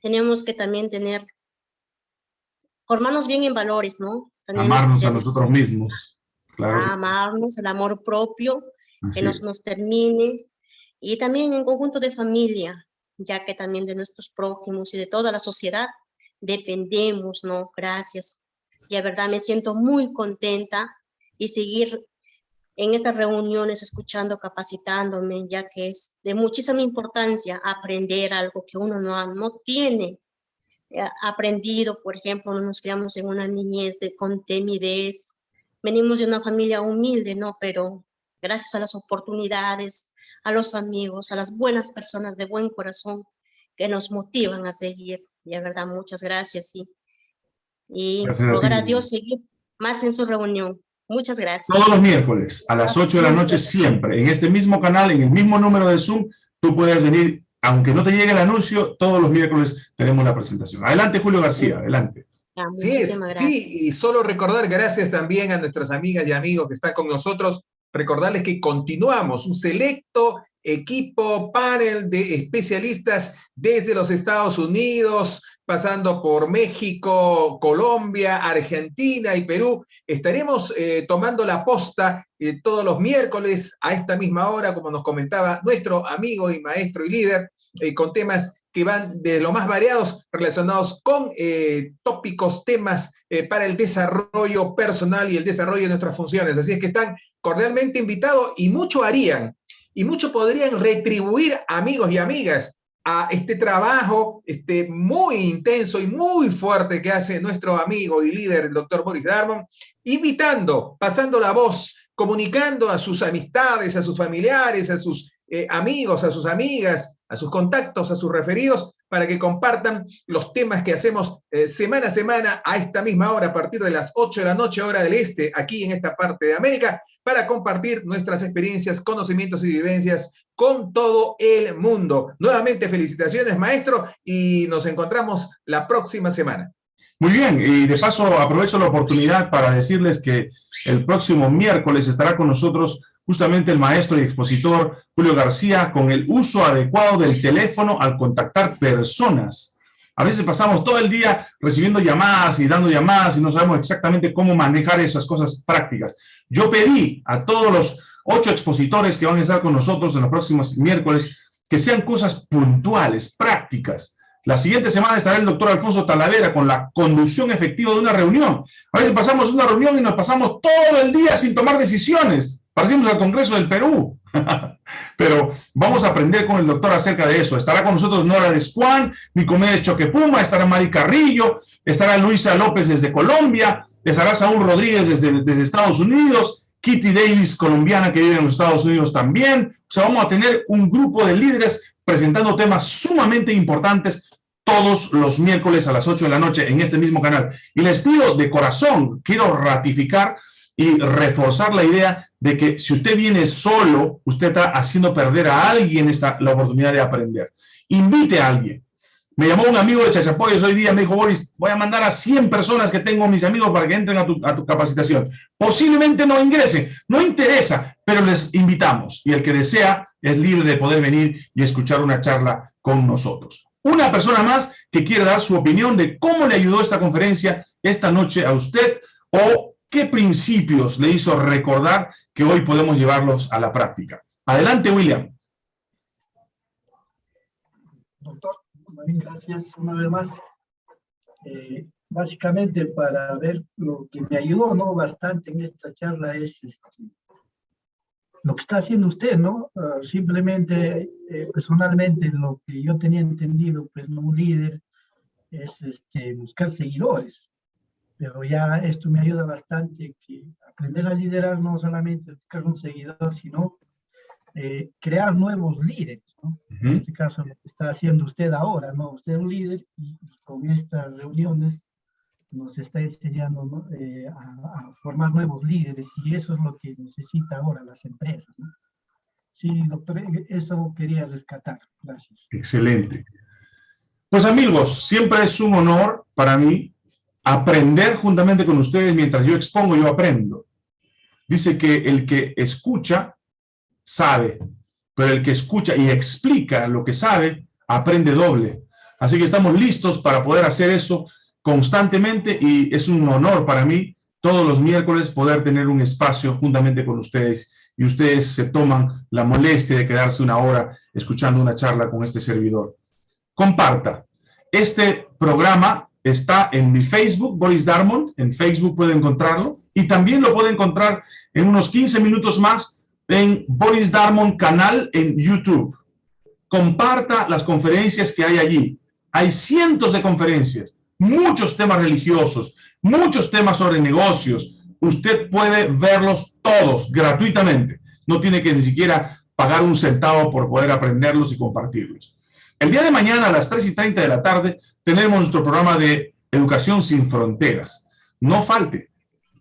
tenemos que también tener, formarnos bien en valores, ¿no? Tenemos Amarnos a nosotros mismos. Claro. amarnos, el amor propio, así que nos, nos termine, y también en conjunto de familia, ya que también de nuestros prójimos y de toda la sociedad dependemos, ¿no? Gracias. Y la verdad me siento muy contenta y seguir en estas reuniones escuchando, capacitándome, ya que es de muchísima importancia aprender algo que uno no, no tiene eh, aprendido, por ejemplo, no nos criamos en una niñez de, con timidez, venimos de una familia humilde, ¿no? Pero gracias a las oportunidades, a los amigos, a las buenas personas de buen corazón que nos motivan a seguir. Y de verdad, muchas gracias. Y, y Gracias a rogar ti. a Dios seguir más en su reunión. Muchas gracias. Todos los miércoles a las 8 de la noche siempre, en este mismo canal, en el mismo número de Zoom, tú puedes venir, aunque no te llegue el anuncio, todos los miércoles tenemos la presentación. Adelante, Julio García, adelante. Ya, Sí, sí, y solo recordar, gracias también a nuestras amigas y amigos que están con nosotros, recordarles que continuamos un selecto equipo, panel de especialistas desde los Estados Unidos, pasando por México, Colombia, Argentina y Perú. Estaremos eh, tomando la posta eh, todos los miércoles a esta misma hora, como nos comentaba nuestro amigo y maestro y líder, eh, con temas que van de lo más variados relacionados con tópicos, temas para el desarrollo personal y el desarrollo de nuestras funciones. Así es que están cordialmente invitados y mucho harían y mucho podrían retribuir amigos y amigas a este trabajo este, muy intenso y muy fuerte que hace nuestro amigo y líder, el doctor Boris Darmon, invitando, pasando la voz, comunicando a sus amistades, a sus familiares, a sus eh, amigos, a sus amigas, a sus contactos, a sus referidos, para que compartan los temas que hacemos eh, semana a semana a esta misma hora, a partir de las 8 de la noche, hora del este, aquí en esta parte de América, para compartir nuestras experiencias, conocimientos y vivencias con todo el mundo. Nuevamente, felicitaciones, maestro, y nos encontramos la próxima semana. Muy bien, y de paso aprovecho la oportunidad para decirles que el próximo miércoles estará con nosotros justamente el maestro y expositor Julio García con el uso adecuado del teléfono al contactar personas. A veces pasamos todo el día recibiendo llamadas y dando llamadas y no sabemos exactamente cómo manejar esas cosas prácticas. Yo pedí a todos los ocho expositores que van a estar con nosotros en los próximos miércoles que sean cosas puntuales, prácticas. La siguiente semana estará el doctor Alfonso Talavera con la conducción efectiva de una reunión. A veces pasamos una reunión y nos pasamos todo el día sin tomar decisiones. Parecemos al Congreso del Perú. Pero vamos a aprender con el doctor acerca de eso. Estará con nosotros Nora Descuán, Nicomedes Choquepuma, estará Mari Carrillo, estará Luisa López desde Colombia, estará Saúl Rodríguez desde, desde Estados Unidos, Kitty Davis, colombiana que vive en los Estados Unidos también. O sea, vamos a tener un grupo de líderes presentando temas sumamente importantes todos los miércoles a las 8 de la noche en este mismo canal. Y les pido de corazón, quiero ratificar y reforzar la idea de que si usted viene solo, usted está haciendo perder a alguien esta, la oportunidad de aprender. Invite a alguien. Me llamó un amigo de Chachapoyos hoy día, me dijo, Boris, voy a mandar a 100 personas que tengo mis amigos para que entren a tu, a tu capacitación. Posiblemente no ingresen, no interesa, pero les invitamos. Y el que desea es libre de poder venir y escuchar una charla con nosotros. Una persona más que quiere dar su opinión de cómo le ayudó esta conferencia esta noche a usted o qué principios le hizo recordar que hoy podemos llevarlos a la práctica. Adelante, William. Doctor, gracias una vez más. Eh, básicamente para ver lo que me ayudó ¿no? bastante en esta charla es este, lo que está haciendo usted, ¿no? Ah, simplemente, eh, personalmente, lo que yo tenía entendido, pues, no un líder, es este, buscar seguidores. Pero ya esto me ayuda bastante, que aprender a liderar no solamente es buscar un seguidor, sino eh, crear nuevos líderes, ¿no? En este caso, lo que está haciendo usted ahora, ¿no? Usted es un líder y, con estas reuniones nos está enseñando eh, a, formar nuevos líderes y eso es lo que necesita ahora las empresas. ¿no? Sí, doctor, e, eso quería rescatar. Gracias. Excelente. Pues amigos, siempre es un honor para mí aprender juntamente con ustedes mientras yo expongo, yo aprendo. Dice que el que escucha sabe, pero el que escucha y explica lo que sabe, aprende doble. Así que estamos listos para poder hacer eso constantemente y es un honor para mí todos los miércoles poder tener un espacio juntamente con ustedes y ustedes se toman la molestia de quedarse una hora escuchando una charla con este servidor. Comparta. Este programa está en mi Facebook, Boris Darmon, en Facebook puede encontrarlo, y también lo puede encontrar en unos 15 minutos más en Boris Darmon canal en YouTube. Comparta las conferencias que hay allí. Hay cientos de conferencias, muchos temas religiosos, muchos temas sobre negocios. Usted puede verlos todos gratuitamente. No tiene que ni siquiera pagar un centavo por poder aprenderlos y compartirlos. El día de mañana a las 3 y 30 de la tarde tenemos nuestro programa de Educación sin Fronteras. No falte,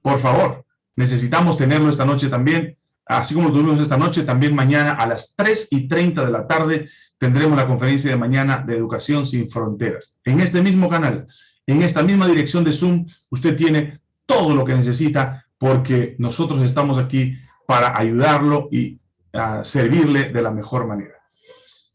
por favor. Necesitamos tenerlo esta noche también Así como tuvimos esta noche, también mañana a las 3 y 30 de la tarde tendremos la conferencia de mañana de Educación Sin Fronteras. En este mismo canal, en esta misma dirección de Zoom, usted tiene todo lo que necesita porque nosotros estamos aquí para ayudarlo y servirle de la mejor manera.